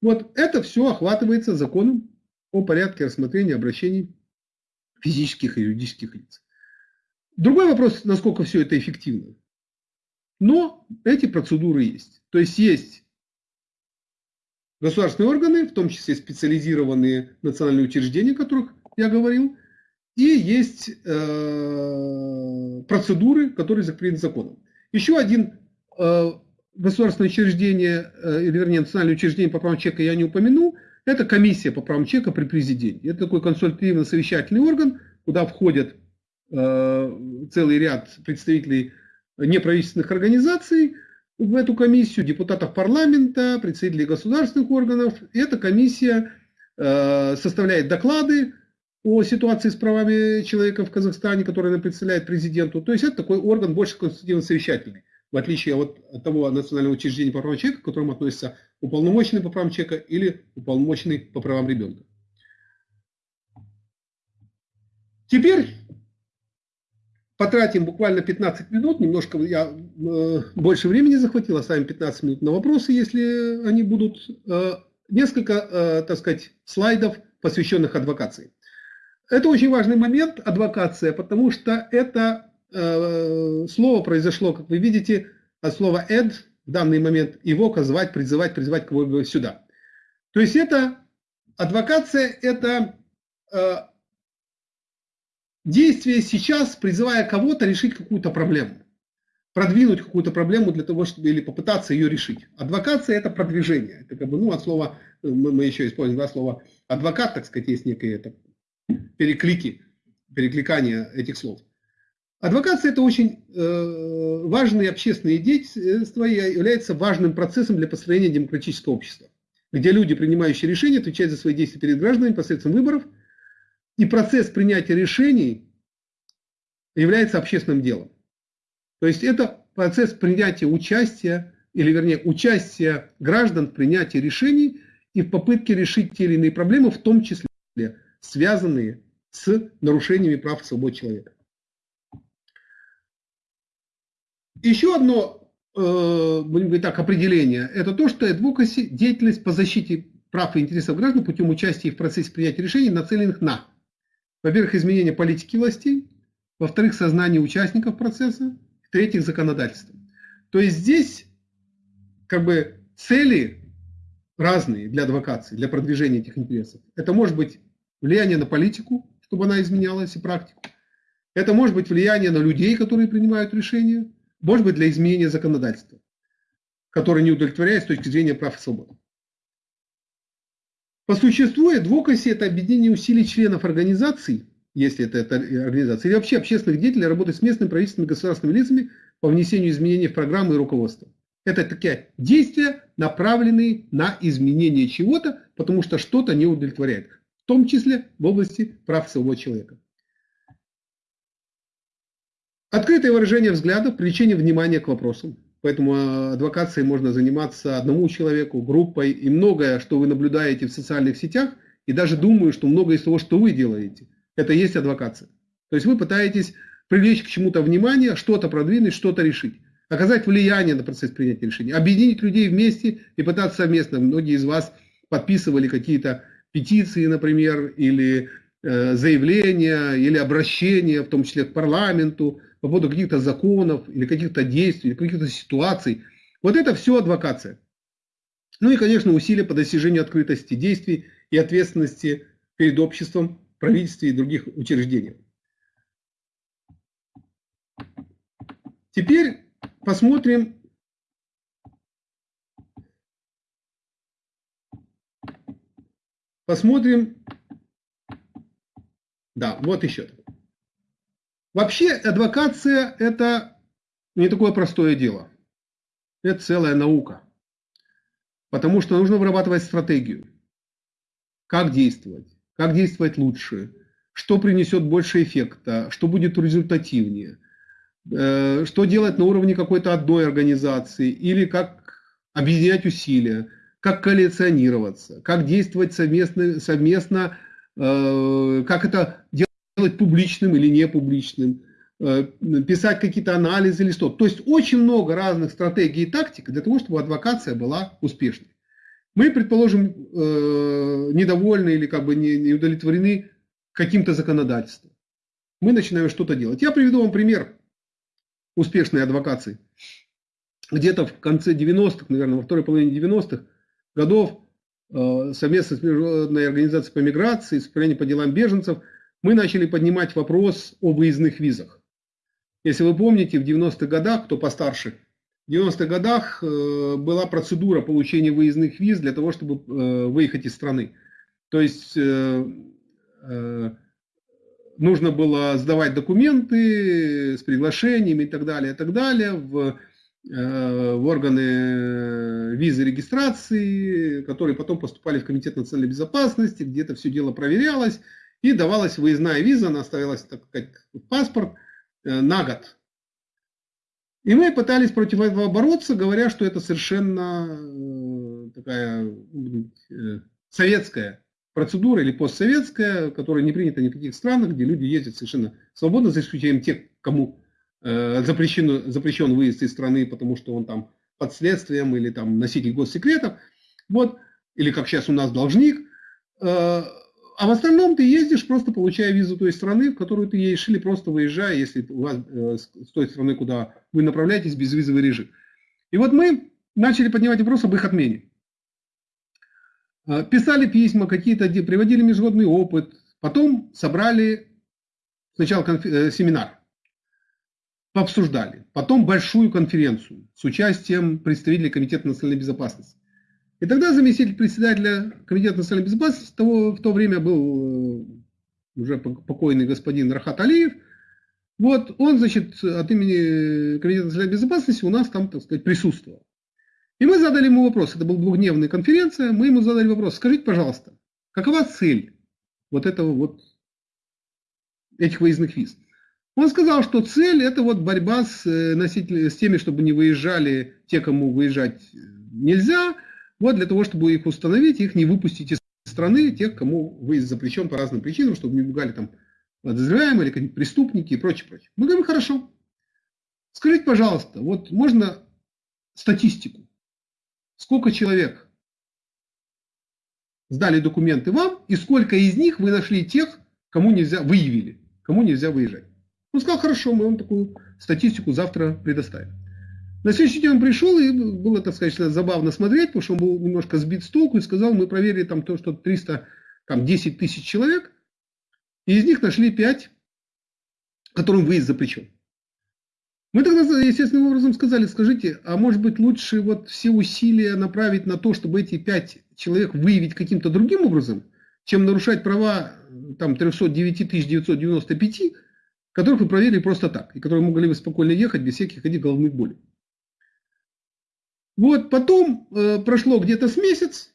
вот это все охватывается законом о порядке рассмотрения обращений физических и юридических лиц. Другой вопрос, насколько все это эффективно. Но эти процедуры есть. То есть есть государственные органы, в том числе специализированные национальные учреждения, о которых я говорил, и есть э, процедуры, которые закреплены законом. Еще один э, государственное учреждение, э, или вернее национальное учреждение по правам человека я не упомянул, это комиссия по правам человека при президенте. Это такой консультативно-совещательный орган, куда входят э, целый ряд представителей неправительственных организаций в эту комиссию, депутатов парламента, представителей государственных органов. И эта комиссия э, составляет доклады, о ситуации с правами человека в Казахстане, который она представляет президенту. То есть это такой орган больше конститутивно-совещательный, в отличие от того национального учреждения по правам человека, к которому относится уполномоченный по правам человека или уполномоченный по правам ребенка. Теперь потратим буквально 15 минут, немножко я э, больше времени захватил, оставим 15 минут на вопросы, если они будут. Э, несколько, э, так сказать, слайдов, посвященных адвокации. Это очень важный момент, адвокация, потому что это э, слово произошло, как вы видите, от слова «эд», в данный момент его звать, призывать, призывать кого-либо сюда. То есть это адвокация, это э, действие сейчас, призывая кого-то решить какую-то проблему, продвинуть какую-то проблему для того, чтобы или попытаться ее решить. Адвокация – это продвижение. Это как бы, ну, от слова, мы, мы еще используем два слова адвокат, так сказать, есть некие это, переклики, перекликание этих слов. Адвокация – это очень э, важное общественное деятельство и является важным процессом для построения демократического общества, где люди, принимающие решения, отвечают за свои действия перед гражданами посредством выборов – и процесс принятия решений является общественным делом. То есть это процесс принятия участия, или вернее участия граждан в принятии решений и в попытке решить те или иные проблемы, в том числе связанные с нарушениями прав и свобод человека. Еще одно, э, будем говорить так, определение, это то, что advocacy – деятельность по защите прав и интересов граждан путем участия в процессе принятия решений, нацеленных на во-первых, изменение политики властей, во-вторых, сознание участников процесса, в-третьих, законодательство. То есть здесь как бы цели разные для адвокации, для продвижения этих интересов. Это может быть влияние на политику, чтобы она изменялась и практику. Это может быть влияние на людей, которые принимают решения. Может быть для изменения законодательства, которое не удовлетворяет с точки зрения прав и свобод. По существу адвокаси – это объединение усилий членов организаций, если это, это организация, или вообще общественных деятелей, работать с местными правительственными государственными лицами по внесению изменений в программы и руководство. Это такие действия, направленные на изменение чего-то, потому что что-то не удовлетворяет, в том числе в области прав самого человека. Открытое выражение взглядов, привлечение внимания к вопросам. Поэтому э, адвокацией можно заниматься одному человеку, группой. И многое, что вы наблюдаете в социальных сетях, и даже думаю, что многое из того, что вы делаете, это и есть адвокация. То есть вы пытаетесь привлечь к чему-то внимание, что-то продвинуть, что-то решить. Оказать влияние на процесс принятия решений. Объединить людей вместе и пытаться совместно. Многие из вас подписывали какие-то петиции, например, или э, заявления, или обращения, в том числе к парламенту, по поводу каких-то законов или каких-то действий, или каких-то ситуаций. Вот это все адвокация. Ну и, конечно, усилия по достижению открытости действий и ответственности перед обществом, правительством и других учреждениях. Теперь посмотрим посмотрим. Да вот еще Вообще адвокация – это не такое простое дело. Это целая наука. Потому что нужно вырабатывать стратегию. Как действовать, как действовать лучше, что принесет больше эффекта, что будет результативнее, э, что делать на уровне какой-то одной организации, или как объединять усилия, как коалиционироваться, как действовать совместно, совместно э, как это делать публичным или не публичным, э, писать какие-то анализы или что. То есть очень много разных стратегий и тактик для того, чтобы адвокация была успешной. Мы, предположим, э, недовольны или как бы не удовлетворены каким-то законодательством. Мы начинаем что-то делать. Я приведу вам пример успешной адвокации. Где-то в конце 90-х, наверное, во второй половине 90-х годов э, совместно с Международной организацией по миграции, с управлением по делам беженцев – мы начали поднимать вопрос о выездных визах. Если вы помните, в 90-х годах, кто постарше, в 90-х годах э, была процедура получения выездных виз для того, чтобы э, выехать из страны. То есть нужно было сдавать документы с приглашениями и так далее, и так далее в, в органы визы регистрации, которые потом поступали в Комитет национальной безопасности, где это все дело проверялось и давалась выездная виза, она ставилась, так в паспорт э, на год. И мы пытались против этого бороться, говоря, что это совершенно э, такая э, советская процедура или постсоветская, которая не принята ни в каких странах, где люди ездят совершенно свободно, за исключением тех, кому запрещен, запрещен выезд из страны, потому что он там под следствием или там носитель госсекретов. Вот, или как сейчас у нас должник. а в остальном ты ездишь, просто получая визу той страны, в которую ты едешь, или просто выезжая, если у вас э, с той страны, куда вы направляетесь, безвизовый режим. И вот мы начали поднимать вопрос об их отмене. Э, писали письма какие-то, приводили международный опыт, потом собрали сначала конф... Э, семинар, пообсуждали, потом большую конференцию с участием представителей Комитета национальной безопасности. И тогда заместитель председателя Комитета национальной безопасности того, в то время был э, уже покойный господин Рахат Алиев. Вот он, значит, от имени Комитета национальной безопасности у нас там, так сказать, присутствовал. И мы задали ему вопрос, это была двухдневная конференция, мы ему задали вопрос, скажите, пожалуйста, какова цель вот этого вот, этих выездных виз? Он сказал, что цель это вот борьба с, э, носителями, с теми, чтобы не выезжали те, кому выезжать нельзя, вот для того, чтобы их установить, их не выпустить из страны, тех, кому выезд запрещен по разным причинам, чтобы не бегали там подозреваемые или какие-нибудь преступники и прочее, прочее. Мы говорим, хорошо. Скажите, пожалуйста, вот можно статистику. Сколько человек сдали документы вам, и сколько из них вы нашли тех, кому нельзя, выявили, кому нельзя выезжать. Он сказал, хорошо, мы вам такую статистику завтра предоставим. На следующий день он пришел, и было, так сказать, забавно смотреть, потому что он был немножко сбит с толку и сказал, мы проверили там то, что 300, там 10 тысяч человек, и из них нашли 5, которым выезд запрещен. Мы тогда естественным образом сказали, скажите, а может быть лучше вот все усилия направить на то, чтобы эти 5 человек выявить каким-то другим образом, чем нарушать права там 309 995, которых вы проверили просто так, и которые могли бы спокойно ехать без всяких этих головных болей. Вот потом э, прошло где-то с месяц,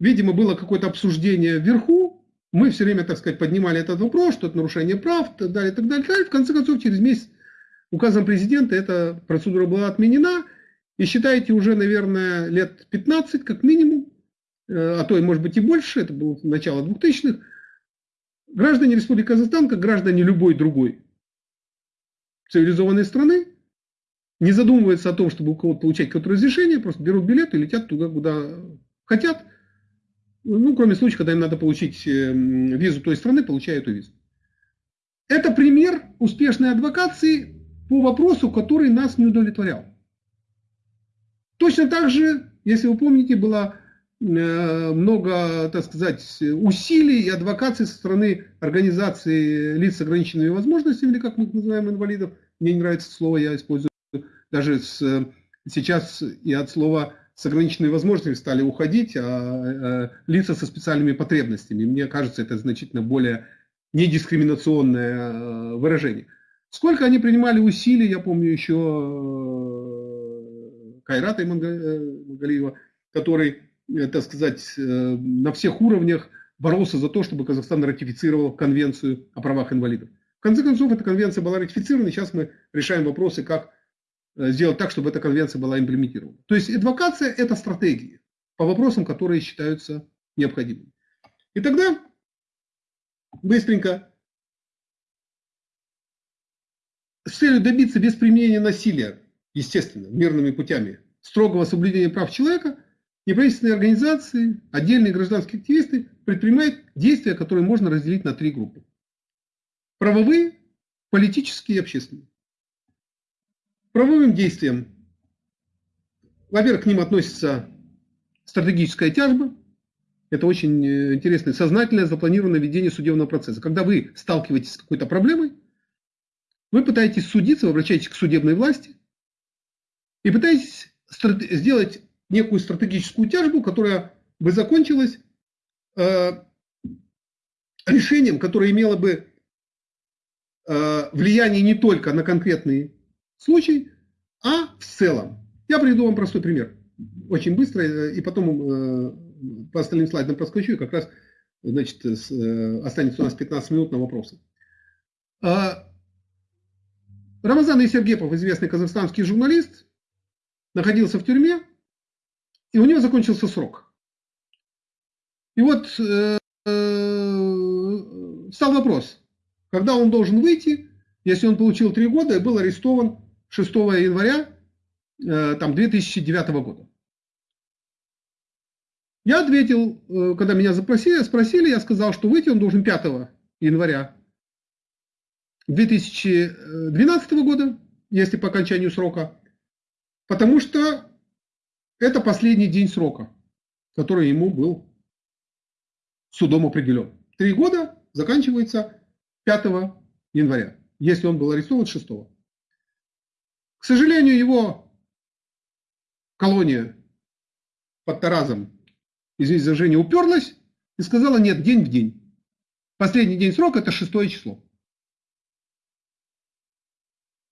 видимо, было какое-то обсуждение вверху, мы все время, так сказать, поднимали этот вопрос, что это нарушение прав, так далее, так далее, так далее. В конце концов, через месяц указом президента эта процедура была отменена, и считайте уже, наверное, лет 15 как минимум, э, а то и может быть и больше, это было начало 2000-х, граждане Республики Казахстан, как граждане любой другой цивилизованной страны, не задумываются о том, чтобы у кого-то получать какое-то разрешение, просто берут билет и летят туда, куда хотят. Ну, кроме случая, когда им надо получить э, визу той страны, получают эту визу. Это пример успешной адвокации по вопросу, который нас не удовлетворял. Точно так же, если вы помните, было э, много, так сказать, усилий и адвокации со стороны организации лиц с ограниченными возможностями, или как мы их называем, инвалидов. Мне не нравится слово, я использую даже с, сейчас и от слова с ограниченными возможностями стали уходить, а, а лица со специальными потребностями. Мне кажется, это значительно более недискриминационное а, выражение. Сколько они принимали усилий, я помню еще э, Кайрата Имангалиева, э, который, э, так сказать, на всех уровнях боролся за то, чтобы Казахстан ратифицировал конвенцию о правах инвалидов. В конце концов, эта конвенция была ратифицирована, и сейчас мы решаем вопросы, как Э, сделать так, чтобы эта конвенция была имплементирована. То есть адвокация – это стратегии по вопросам, которые считаются необходимыми. И тогда быстренько с целью добиться без применения насилия, естественно, мирными путями, строгого соблюдения прав человека, неправительственные организации, отдельные гражданские активисты предпринимают действия, которые можно разделить на три группы. Правовые, политические и общественные правовым действиям, во-первых, к ним относится стратегическая тяжба. Это очень э, интересное, сознательное, запланированное ведение судебного процесса. Когда вы сталкиваетесь с какой-то проблемой, вы пытаетесь судиться, вы обращаетесь к судебной власти и пытаетесь сделать некую стратегическую тяжбу, которая бы закончилась э, решением, которое имело бы э, влияние не только на конкретный случай, а в целом. Я приведу вам простой пример. Очень быстро, э, и потом э, по остальным слайдам проскочу, и как раз значит, э, останется у нас 15 минут на вопросы. А, Рамазан Исергепов, известный казахстанский журналист, находился в тюрьме, и у него закончился срок. И вот э, э, стал вопрос, когда он должен выйти, если он получил три года и был арестован 6 января э, там, 2009 года. Я ответил, э, когда меня запросили, спросили, я сказал, что выйти он должен 5 января 2012 года, если по окончанию срока, потому что это последний день срока, который ему был судом определен. Три года заканчивается 5 января, если он был арестован 6. К сожалению, его колония под Таразом, извините за Женю, уперлась и сказала нет, день в день. Последний день срока это шестое число.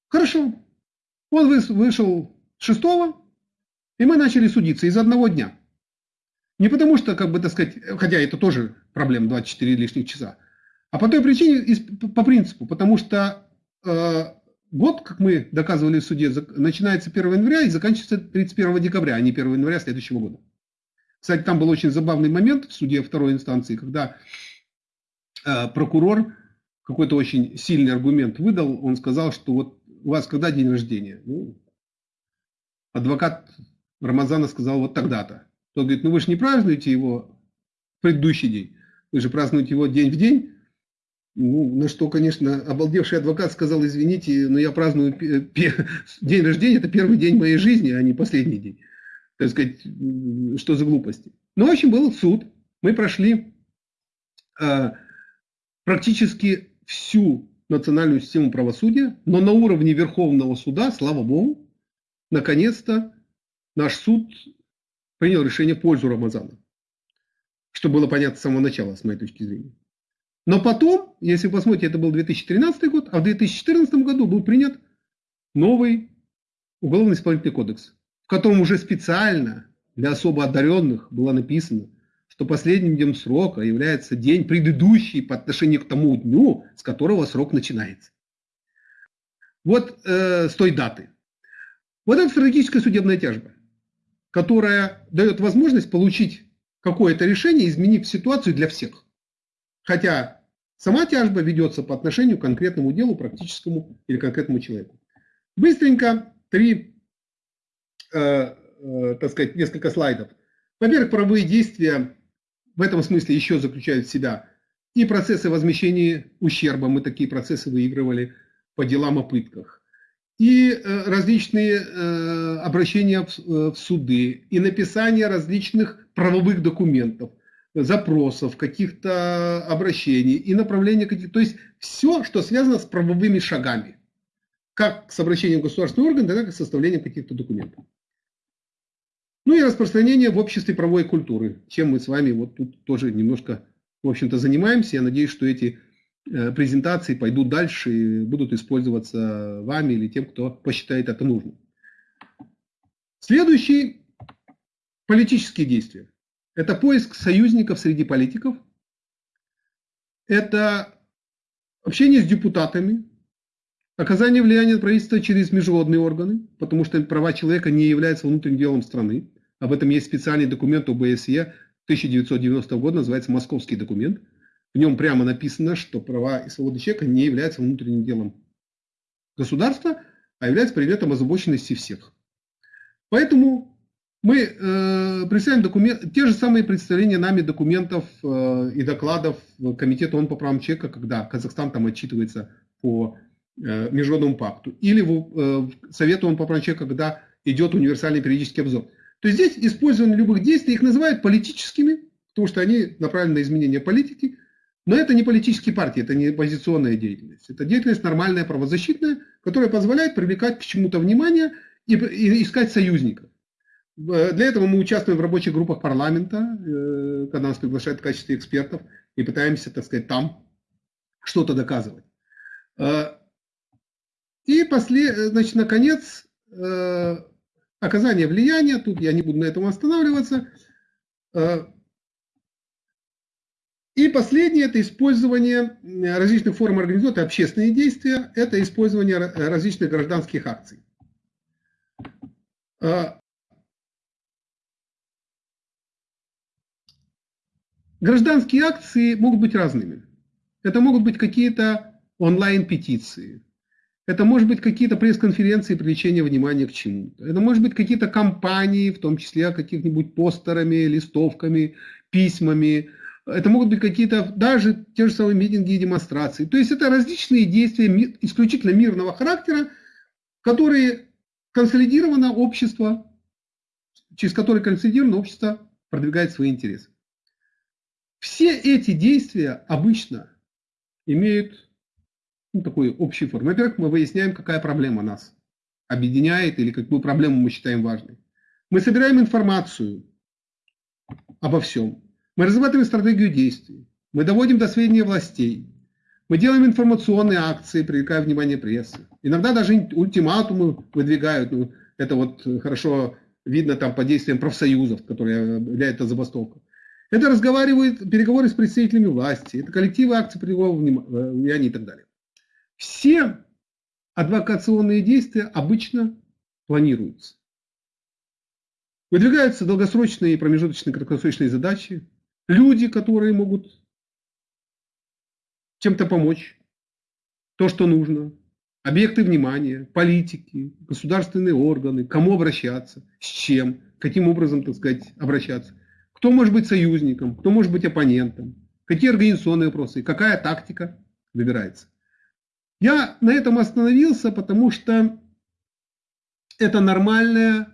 Хорошо. Он вышел шестого, и мы начали судиться из одного дня. Не потому что, как бы так сказать, хотя это тоже проблема 24 лишних часа, а по той причине, по принципу, потому что э, год, как мы доказывали в суде, начинается 1 января и заканчивается 31 декабря, а не 1 января следующего года. Кстати, там был очень забавный момент в суде второй инстанции, когда э, прокурор какой-то очень сильный аргумент выдал, он сказал, что вот у вас когда день рождения? Ну, адвокат Рамазана сказал вот тогда-то. Тот говорит, ну вы же не празднуете его в предыдущий день, вы же празднуете его день в день. Ну, на что, конечно, обалдевший адвокат сказал, извините, но я праздную день рождения, это первый день моей жизни, а не последний день. Так сказать, что за глупости. Ну, в общем, был суд. Мы прошли э, практически всю национальную систему правосудия, но на уровне Верховного суда, слава богу, наконец-то наш суд принял решение в пользу Рамазана. Что было понятно с самого начала, с моей точки зрения. Но потом, если вы посмотрите, это был 2013 год, а в 2014 году был принят новый уголовно исполнительный кодекс, в котором уже специально для особо одаренных было написано – что последним днем срока является день предыдущий по отношению к тому дню, с которого срок начинается. Вот э, с той даты. Вот это стратегическая судебная тяжба, которая дает возможность получить какое-то решение, изменив ситуацию для всех. Хотя сама тяжба ведется по отношению к конкретному делу, практическому или конкретному человеку. Быстренько три, э, э, так сказать, несколько слайдов. Во-первых, правовые действия в этом смысле еще заключают в себя и процессы возмещения ущерба, мы такие процессы выигрывали по делам о пытках, и э, различные э, обращения в суды, и написание различных правовых документов, запросов, каких-то обращений и направления каких-то, то есть все, что связано с правовыми шагами, как с обращением в государственный орган, так и с составлением каких-то документов. Ну и распространение в обществе правовой культуры, чем мы с вами вот тут тоже немножко, в общем-то, занимаемся. Я надеюсь, что эти э, презентации пойдут дальше и будут использоваться вами или тем, кто посчитает это нужным. Следующий – политические действия. Это поиск союзников среди политиков. Это общение с депутатами, Оказание влияния на правительство через международные органы, потому что права человека не являются внутренним делом страны. Об этом есть специальный документ ОБСЕ 1990 года, называется «Московский документ». В нем прямо написано, что права и свободы человека не являются внутренним делом государства, а являются предметом озабоченности всех. Поэтому мы э, представляем документ, те же самые представления нами документов э, и докладов Комитета ООН по правам человека, когда Казахстан там отчитывается по Э, Международному пакту, или в, э, в Совету он попроще, когда идет универсальный периодический обзор. То есть здесь использование любых действий, их называют политическими, потому что они направлены на изменение политики, но это не политические партии, это не оппозиционная деятельность. Это деятельность нормальная, правозащитная, которая позволяет привлекать к чему-то внимание и, и искать союзников. Э, для этого мы участвуем в рабочих группах парламента, когда нас приглашают в качестве экспертов, и пытаемся, так сказать, там что-то доказывать. И, после, значит, наконец, э, оказание влияния, тут я не буду на этом останавливаться. И последнее – это использование различных форм организации, общественные действия, это использование различных гражданских акций. Э, гражданские акции могут быть разными. Это могут быть какие-то онлайн-петиции, Это может быть какие-то пресс-конференции привлечения внимания к чему-то. Это может быть какие-то кампании, в том числе каких-нибудь постерами, листовками, письмами. Это могут быть какие-то даже те же самые митинги и демонстрации. То есть это различные действия исключительно мирного характера, которые консолидировано общество, через которые консолидированное общество продвигает свои интересы. Все эти действия обычно имеют ну, такую общую форму. Во-первых, мы выясняем, какая проблема нас объединяет или какую проблему мы считаем важной. Мы собираем информацию обо всем. Мы разрабатываем стратегию действий. Мы доводим до сведения властей. Мы делаем информационные акции, привлекая внимание прессы. Иногда даже ультиматумы выдвигают. Ну, это вот хорошо видно там по действиям профсоюзов, которые являются это забастовка. Это разговаривают, переговоры с представителями власти, это коллективы акций привлекого внимания и так далее. Все адвокационные действия обычно планируются. Выдвигаются долгосрочные, промежуточные, краткосрочные задачи. Люди, которые могут чем-то помочь, то, что нужно. Объекты внимания, политики, государственные органы, кому обращаться, с чем, каким образом, так сказать, обращаться. Кто может быть союзником, кто может быть оппонентом, какие организационные вопросы, какая тактика выбирается. Я на этом остановился, потому что это нормальная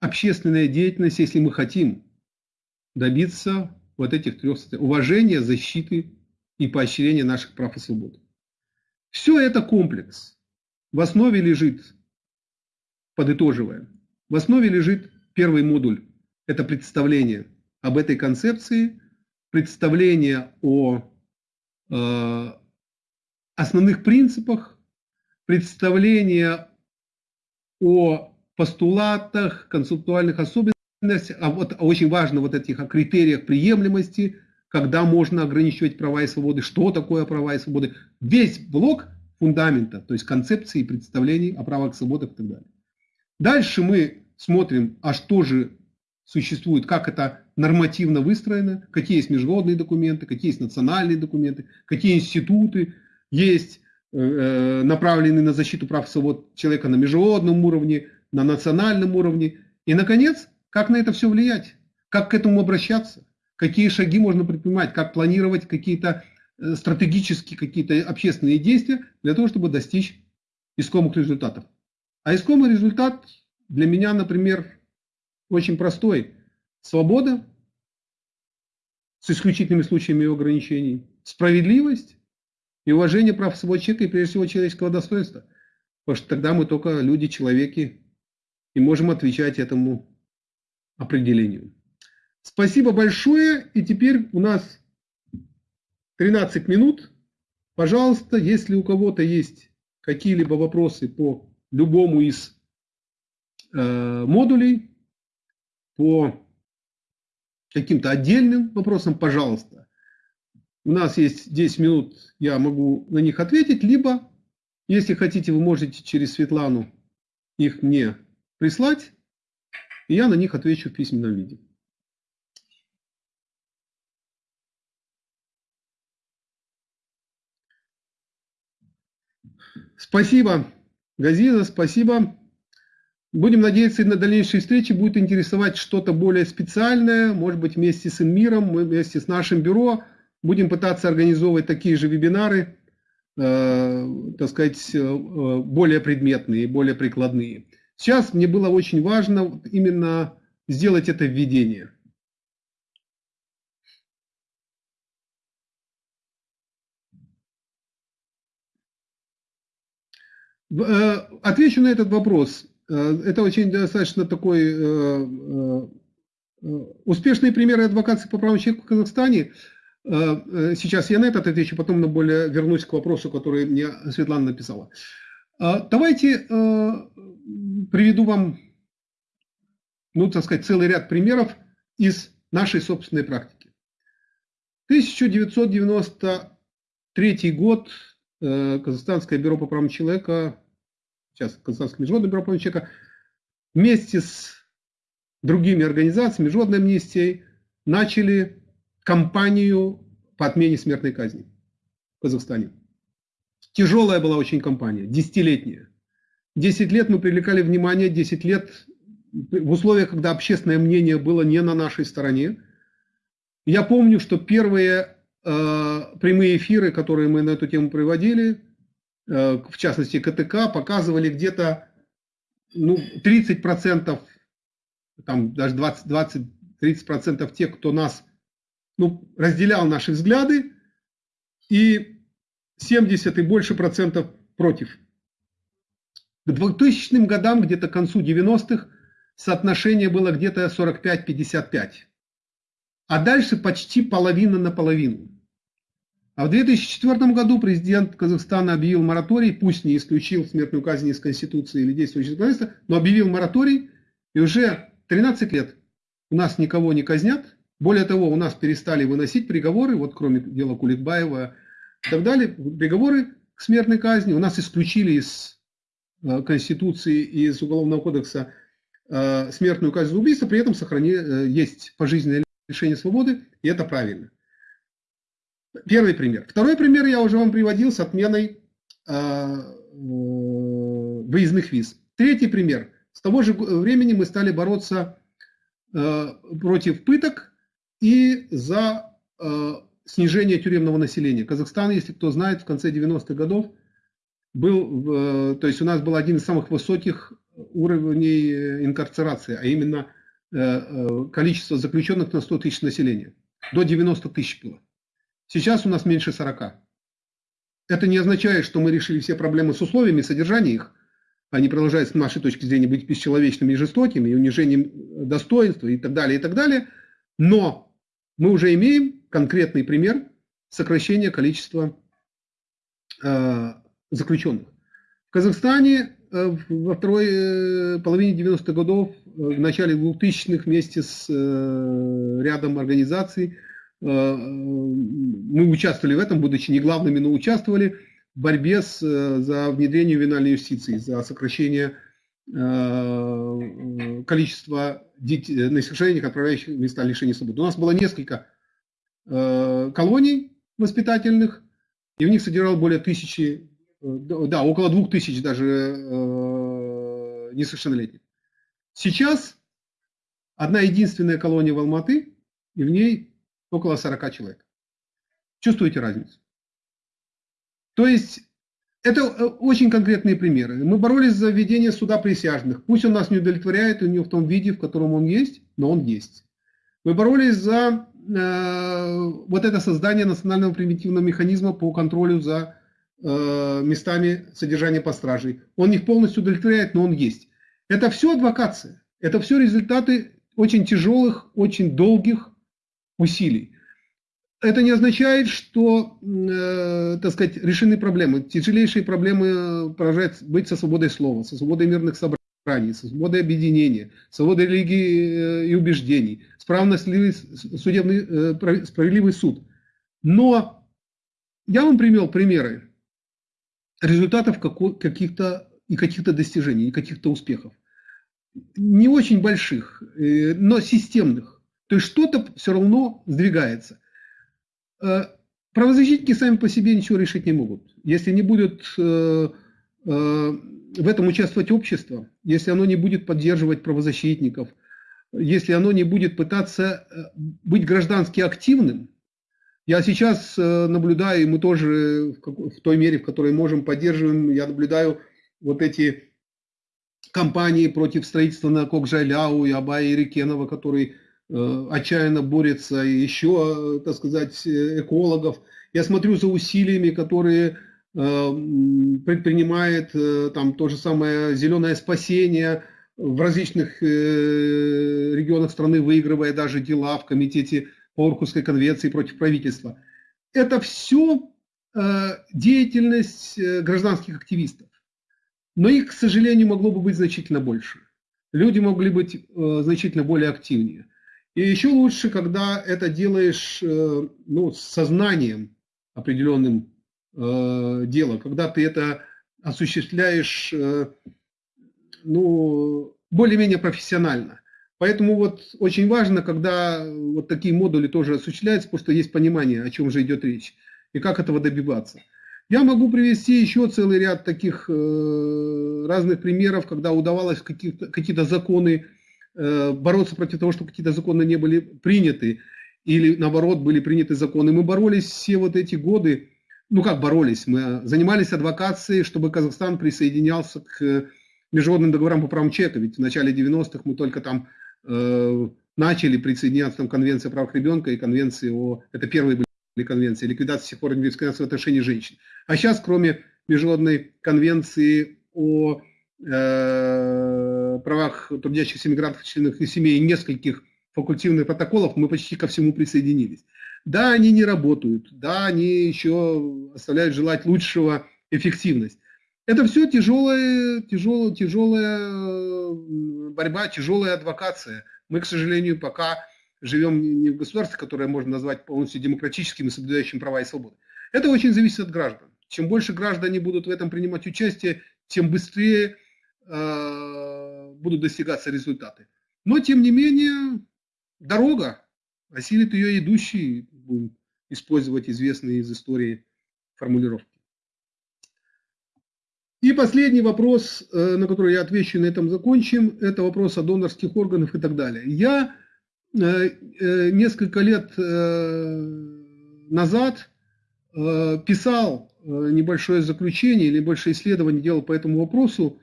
общественная деятельность, если мы хотим добиться вот этих трех уважения, защиты и поощрения наших прав и свобод. Все это комплекс. В основе лежит, подытоживая, в основе лежит первый модуль. Это представление об этой концепции, представление о э, основных принципах, представление о постулатах, концептуальных особенностях, а вот очень важно вот этих о критериях приемлемости, когда можно ограничивать права и свободы, что такое права и свободы. Весь блок фундамента, то есть концепции и представлений о правах и свободах и так далее. Дальше мы смотрим, а что же существует, как это нормативно выстроено, какие есть международные документы, какие есть национальные документы, какие институты есть э, э, направленные на защиту прав и свобод человека на международном уровне, на национальном уровне. И, наконец, как на это все влиять, как к этому обращаться какие шаги можно предпринимать, как планировать какие-то э, стратегические какие-то общественные действия для того, чтобы достичь искомых результатов. А искомый результат для меня, например, очень простой. Свобода с исключительными случаями ее ограничений, справедливость и уважение прав своего человека и прежде всего человеческого достоинства. Потому что тогда мы только люди, человеки и можем отвечать этому определению. Спасибо большое. И теперь у нас 13 минут. Пожалуйста, если у кого-то есть какие-либо вопросы по любому из э, модулей, по каким-то отдельным вопросам, пожалуйста. У нас есть 10 минут, я могу на них ответить, либо, если хотите, вы можете через Светлану их мне прислать, и я на них отвечу в письменном виде. Спасибо, Газиза, спасибо. Будем надеяться, на дальнейшие встречи будет интересовать что-то более специальное, может быть, вместе с Инмиром, вместе с нашим бюро будем пытаться организовывать такие же вебинары, э, так сказать, э, более предметные, более прикладные. Сейчас мне было очень важно именно сделать это введение. Э, отвечу на этот вопрос. Э, это очень достаточно такой э, успешные примеры адвокации по правам человека в Казахстане. Сейчас я на этот отвечу, потом на более вернусь к вопросу, который мне Светлана написала. Давайте приведу вам, ну, так сказать, целый ряд примеров из нашей собственной практики. 1993 год Казахстанское бюро по правам человека сейчас Казахстанское международное бюро прав человека, вместе с другими организациями, Международной амнистией, начали кампанию по отмене смертной казни в Казахстане. Тяжелая была очень компания, десятилетняя. Десять лет мы привлекали внимание, десять лет в условиях, когда общественное мнение было не на нашей стороне. Я помню, что первые э, прямые эфиры, которые мы на эту тему приводили, э, в частности КТК, показывали где-то ну, 30%, там даже 20-30% тех, кто нас ну, разделял наши взгляды, и 70 и больше процентов против. К 2000 годам, где-то к концу 90-х, соотношение было где-то 45-55. А дальше почти половина на половину. А в 2004 году президент Казахстана объявил мораторий, пусть не исключил смертную казнь из Конституции или действующего законодательства, но объявил мораторий, и уже 13 лет у нас никого не казнят. Более того, у нас перестали выносить приговоры, вот кроме дела Куликбаева и так далее, приговоры к смертной казни. У нас исключили из э, Конституции и из Уголовного кодекса э, смертную казнь за убийство, при этом сохрани, э, есть пожизненное лишение свободы, и это правильно. Первый пример. Второй пример я уже вам приводил с отменой выездных виз. Третий пример. С того же времени мы стали бороться против пыток и за снижение тюремного населения. Казахстан, если кто знает, в конце 90-х годов был, то есть у нас был один из самых высоких уровней э, инкарцерации, а именно э, э, количество заключенных на 100 тысяч населения. До 90 тысяч было. Сейчас у нас меньше 40. Это не означает, что мы решили все проблемы с условиями содержания их. Они продолжают, с нашей точки зрения, быть бесчеловечными и жестокими, и унижением достоинства и так далее, и так далее. Но мы уже имеем конкретный пример сокращения количества э, заключенных. В Казахстане Э, во второй э, половине 90-х годов, в начале 2000-х вместе с рядом организаций мы участвовали в этом, будучи не главными, но участвовали в борьбе с, за внедрение ювенальной юстиции, за сокращение количества детей, несовершеннолетних, отправляющих в места лишения свободы. У нас было несколько колоний воспитательных, и в них содержал более тысячи да, около двух тысяч даже э, несовершеннолетних. Сейчас одна единственная колония в Алматы, и в ней около 40 человек. Чувствуете разницу? То есть это э, очень конкретные примеры. Мы боролись за введение суда присяжных. Пусть он нас не удовлетворяет, у него в том виде, в котором он есть, но он есть. Мы боролись за э, вот это создание национального примитивного механизма по контролю за Э, местами содержания под стражей. Он их полностью удовлетворяет, но он есть. Это все адвокация. Это все результаты очень тяжелых, очень долгих усилий. Это не означает, что, э, так сказать, решены проблемы. Тяжелейшие проблемы поражают быть со свободой слова, со свободой мирных собраний, со свободой объединения, свободой религии э, и убеждений, справедливый, судебный, э, справедливый суд. Но я вам привел примеры результатов каких-то и каких-то достижений, и каких-то успехов. Не очень больших, э, но системных. То есть что-то все равно сдвигается. Э, правозащитники сами по себе ничего решить не могут. Если не будет э, в этом участвовать общество, если оно не будет поддерживать правозащитников, если оно не будет пытаться быть граждански активным, я сейчас э, наблюдаю, и мы тоже в той мере, в которой можем, поддерживаем, я наблюдаю вот эти кампании против строительства на Кокжайляу и Абая Ирикенова, который э, отчаянно борется, еще, э, так сказать, экологов. Я смотрю за усилиями, которые предпринимает там то же самое «Зеленое спасение», в различных регионах страны выигрывая даже дела в комитете по Орхусской конвенции против правительства. Это все э, деятельность э, гражданских активистов. Но их, к сожалению, могло бы быть значительно больше. Люди могли быть э, значительно более активнее. И еще лучше, когда это делаешь ну, с сознанием определенным э, дела, когда ты это осуществляешь ну, более-менее профессионально. Поэтому вот очень важно, когда вот такие модули тоже осуществляются, потому что есть понимание, о чем же идет речь и как этого добиваться. Я могу привести еще целый ряд таких э, разных примеров, когда удавалось какие-то какие законы э, бороться против того, чтобы какие-то законы не были приняты, или наоборот были приняты законы. Мы боролись все вот эти годы, ну как боролись, мы занимались адвокацией, чтобы Казахстан присоединялся к международным договорам по правам человека, ведь в начале 90-х мы только там э, начали присоединяться там Конвенция о правах ребенка и Конвенции о... Это первые были конвенции, ликвидации всех форм дискриминации в отношении женщин. А сейчас, кроме Международной конвенции о э, правах трудящихся мигрантов, членов их семей нескольких факультативных протоколов, мы почти ко всему присоединились. Да, они не работают, да, они еще оставляют желать лучшего эффективность. Это все тяжелая, тяжелая, тяжелая борьба, тяжелая адвокация. Мы, к сожалению, пока живем не в государстве, которое можно назвать полностью демократическим и соблюдающим права и свободы. Это очень зависит от граждан. Чем больше граждане будут в этом принимать участие, тем быстрее э, будут достигаться результаты. Но, тем не менее, дорога, осилит ее идущий, будем использовать известные из истории формулировки. И последний вопрос, э, на который я отвечу, на этом закончим, это вопрос о донорских органах и так далее. Я э, э, несколько лет назад писал небольшое заключение небольшое исследование делал по этому вопросу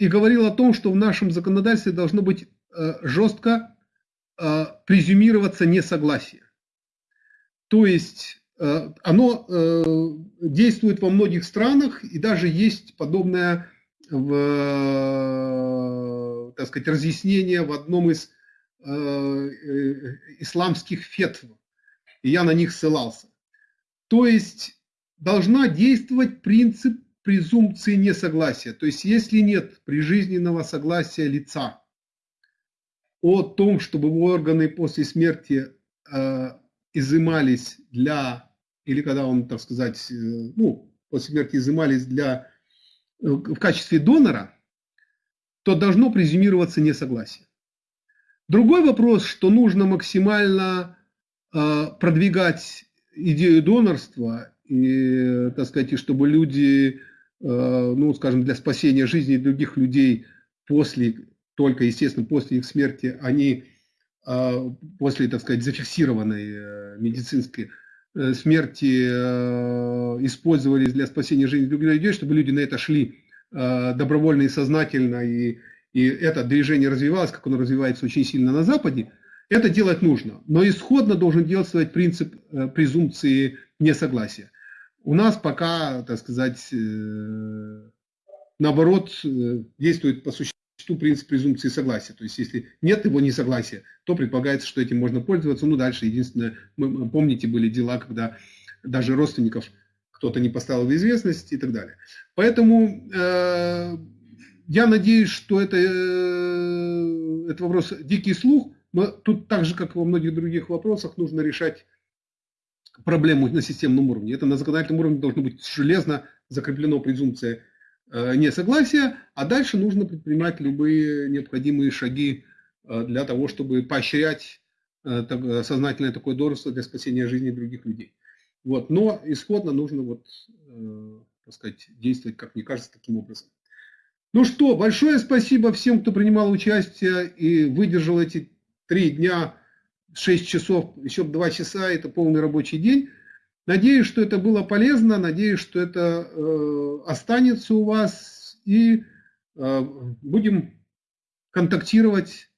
и говорил о том, что в нашем законодательстве должно быть жестко презюмироваться несогласие. То есть Э, оно э, действует во многих странах, и даже есть подобное в, э, так сказать, разъяснение в одном из исламских фетв, и я на них ссылался. То есть должна действовать принцип презумпции несогласия. То есть если нет прижизненного согласия лица о том, чтобы органы после смерти изымались для или когда он, так сказать, э, ну, после смерти изымались для, э, в качестве донора, то должно презюмироваться несогласие. Другой вопрос, что нужно максимально э, продвигать идею донорства, и, так сказать, и чтобы люди, э, ну, скажем, для спасения жизни других людей после, только, естественно, после их смерти, они э, после, так сказать, зафиксированной э, медицинской Э, смерти э, использовались для спасения жизни других людей, чтобы люди на это шли э, добровольно и сознательно, и, и это движение развивалось, как оно развивается очень сильно на Западе, это делать нужно. Но исходно должен действовать принцип презумпции несогласия. У нас пока, так сказать, наоборот, действует по существу принцип презумпции согласия. То есть, если нет его несогласия, то предполагается, что этим можно пользоваться. Ну, дальше, единственное, мы, помните, были дела, когда даже родственников кто-то не поставил в известность и так далее. Поэтому э, я надеюсь, что это, э, это вопрос дикий слух. Но тут так же, как во многих других вопросах, нужно решать проблему на системном уровне. Это на законодательном уровне должно быть железно закреплено презумпция Э, несогласия, а дальше нужно предпринимать любые необходимые шаги э, для того, чтобы поощрять э, сознательное такое дорство для спасения жизни других людей. Вот. Но исходно нужно вот, так сказать, действовать, как мне кажется, таким образом. Ну что, большое спасибо всем, кто принимал участие и выдержал эти три дня, шесть часов, еще два часа, это полный рабочий день. Надеюсь, что это было полезно, надеюсь, что это э, останется у вас и э, будем контактировать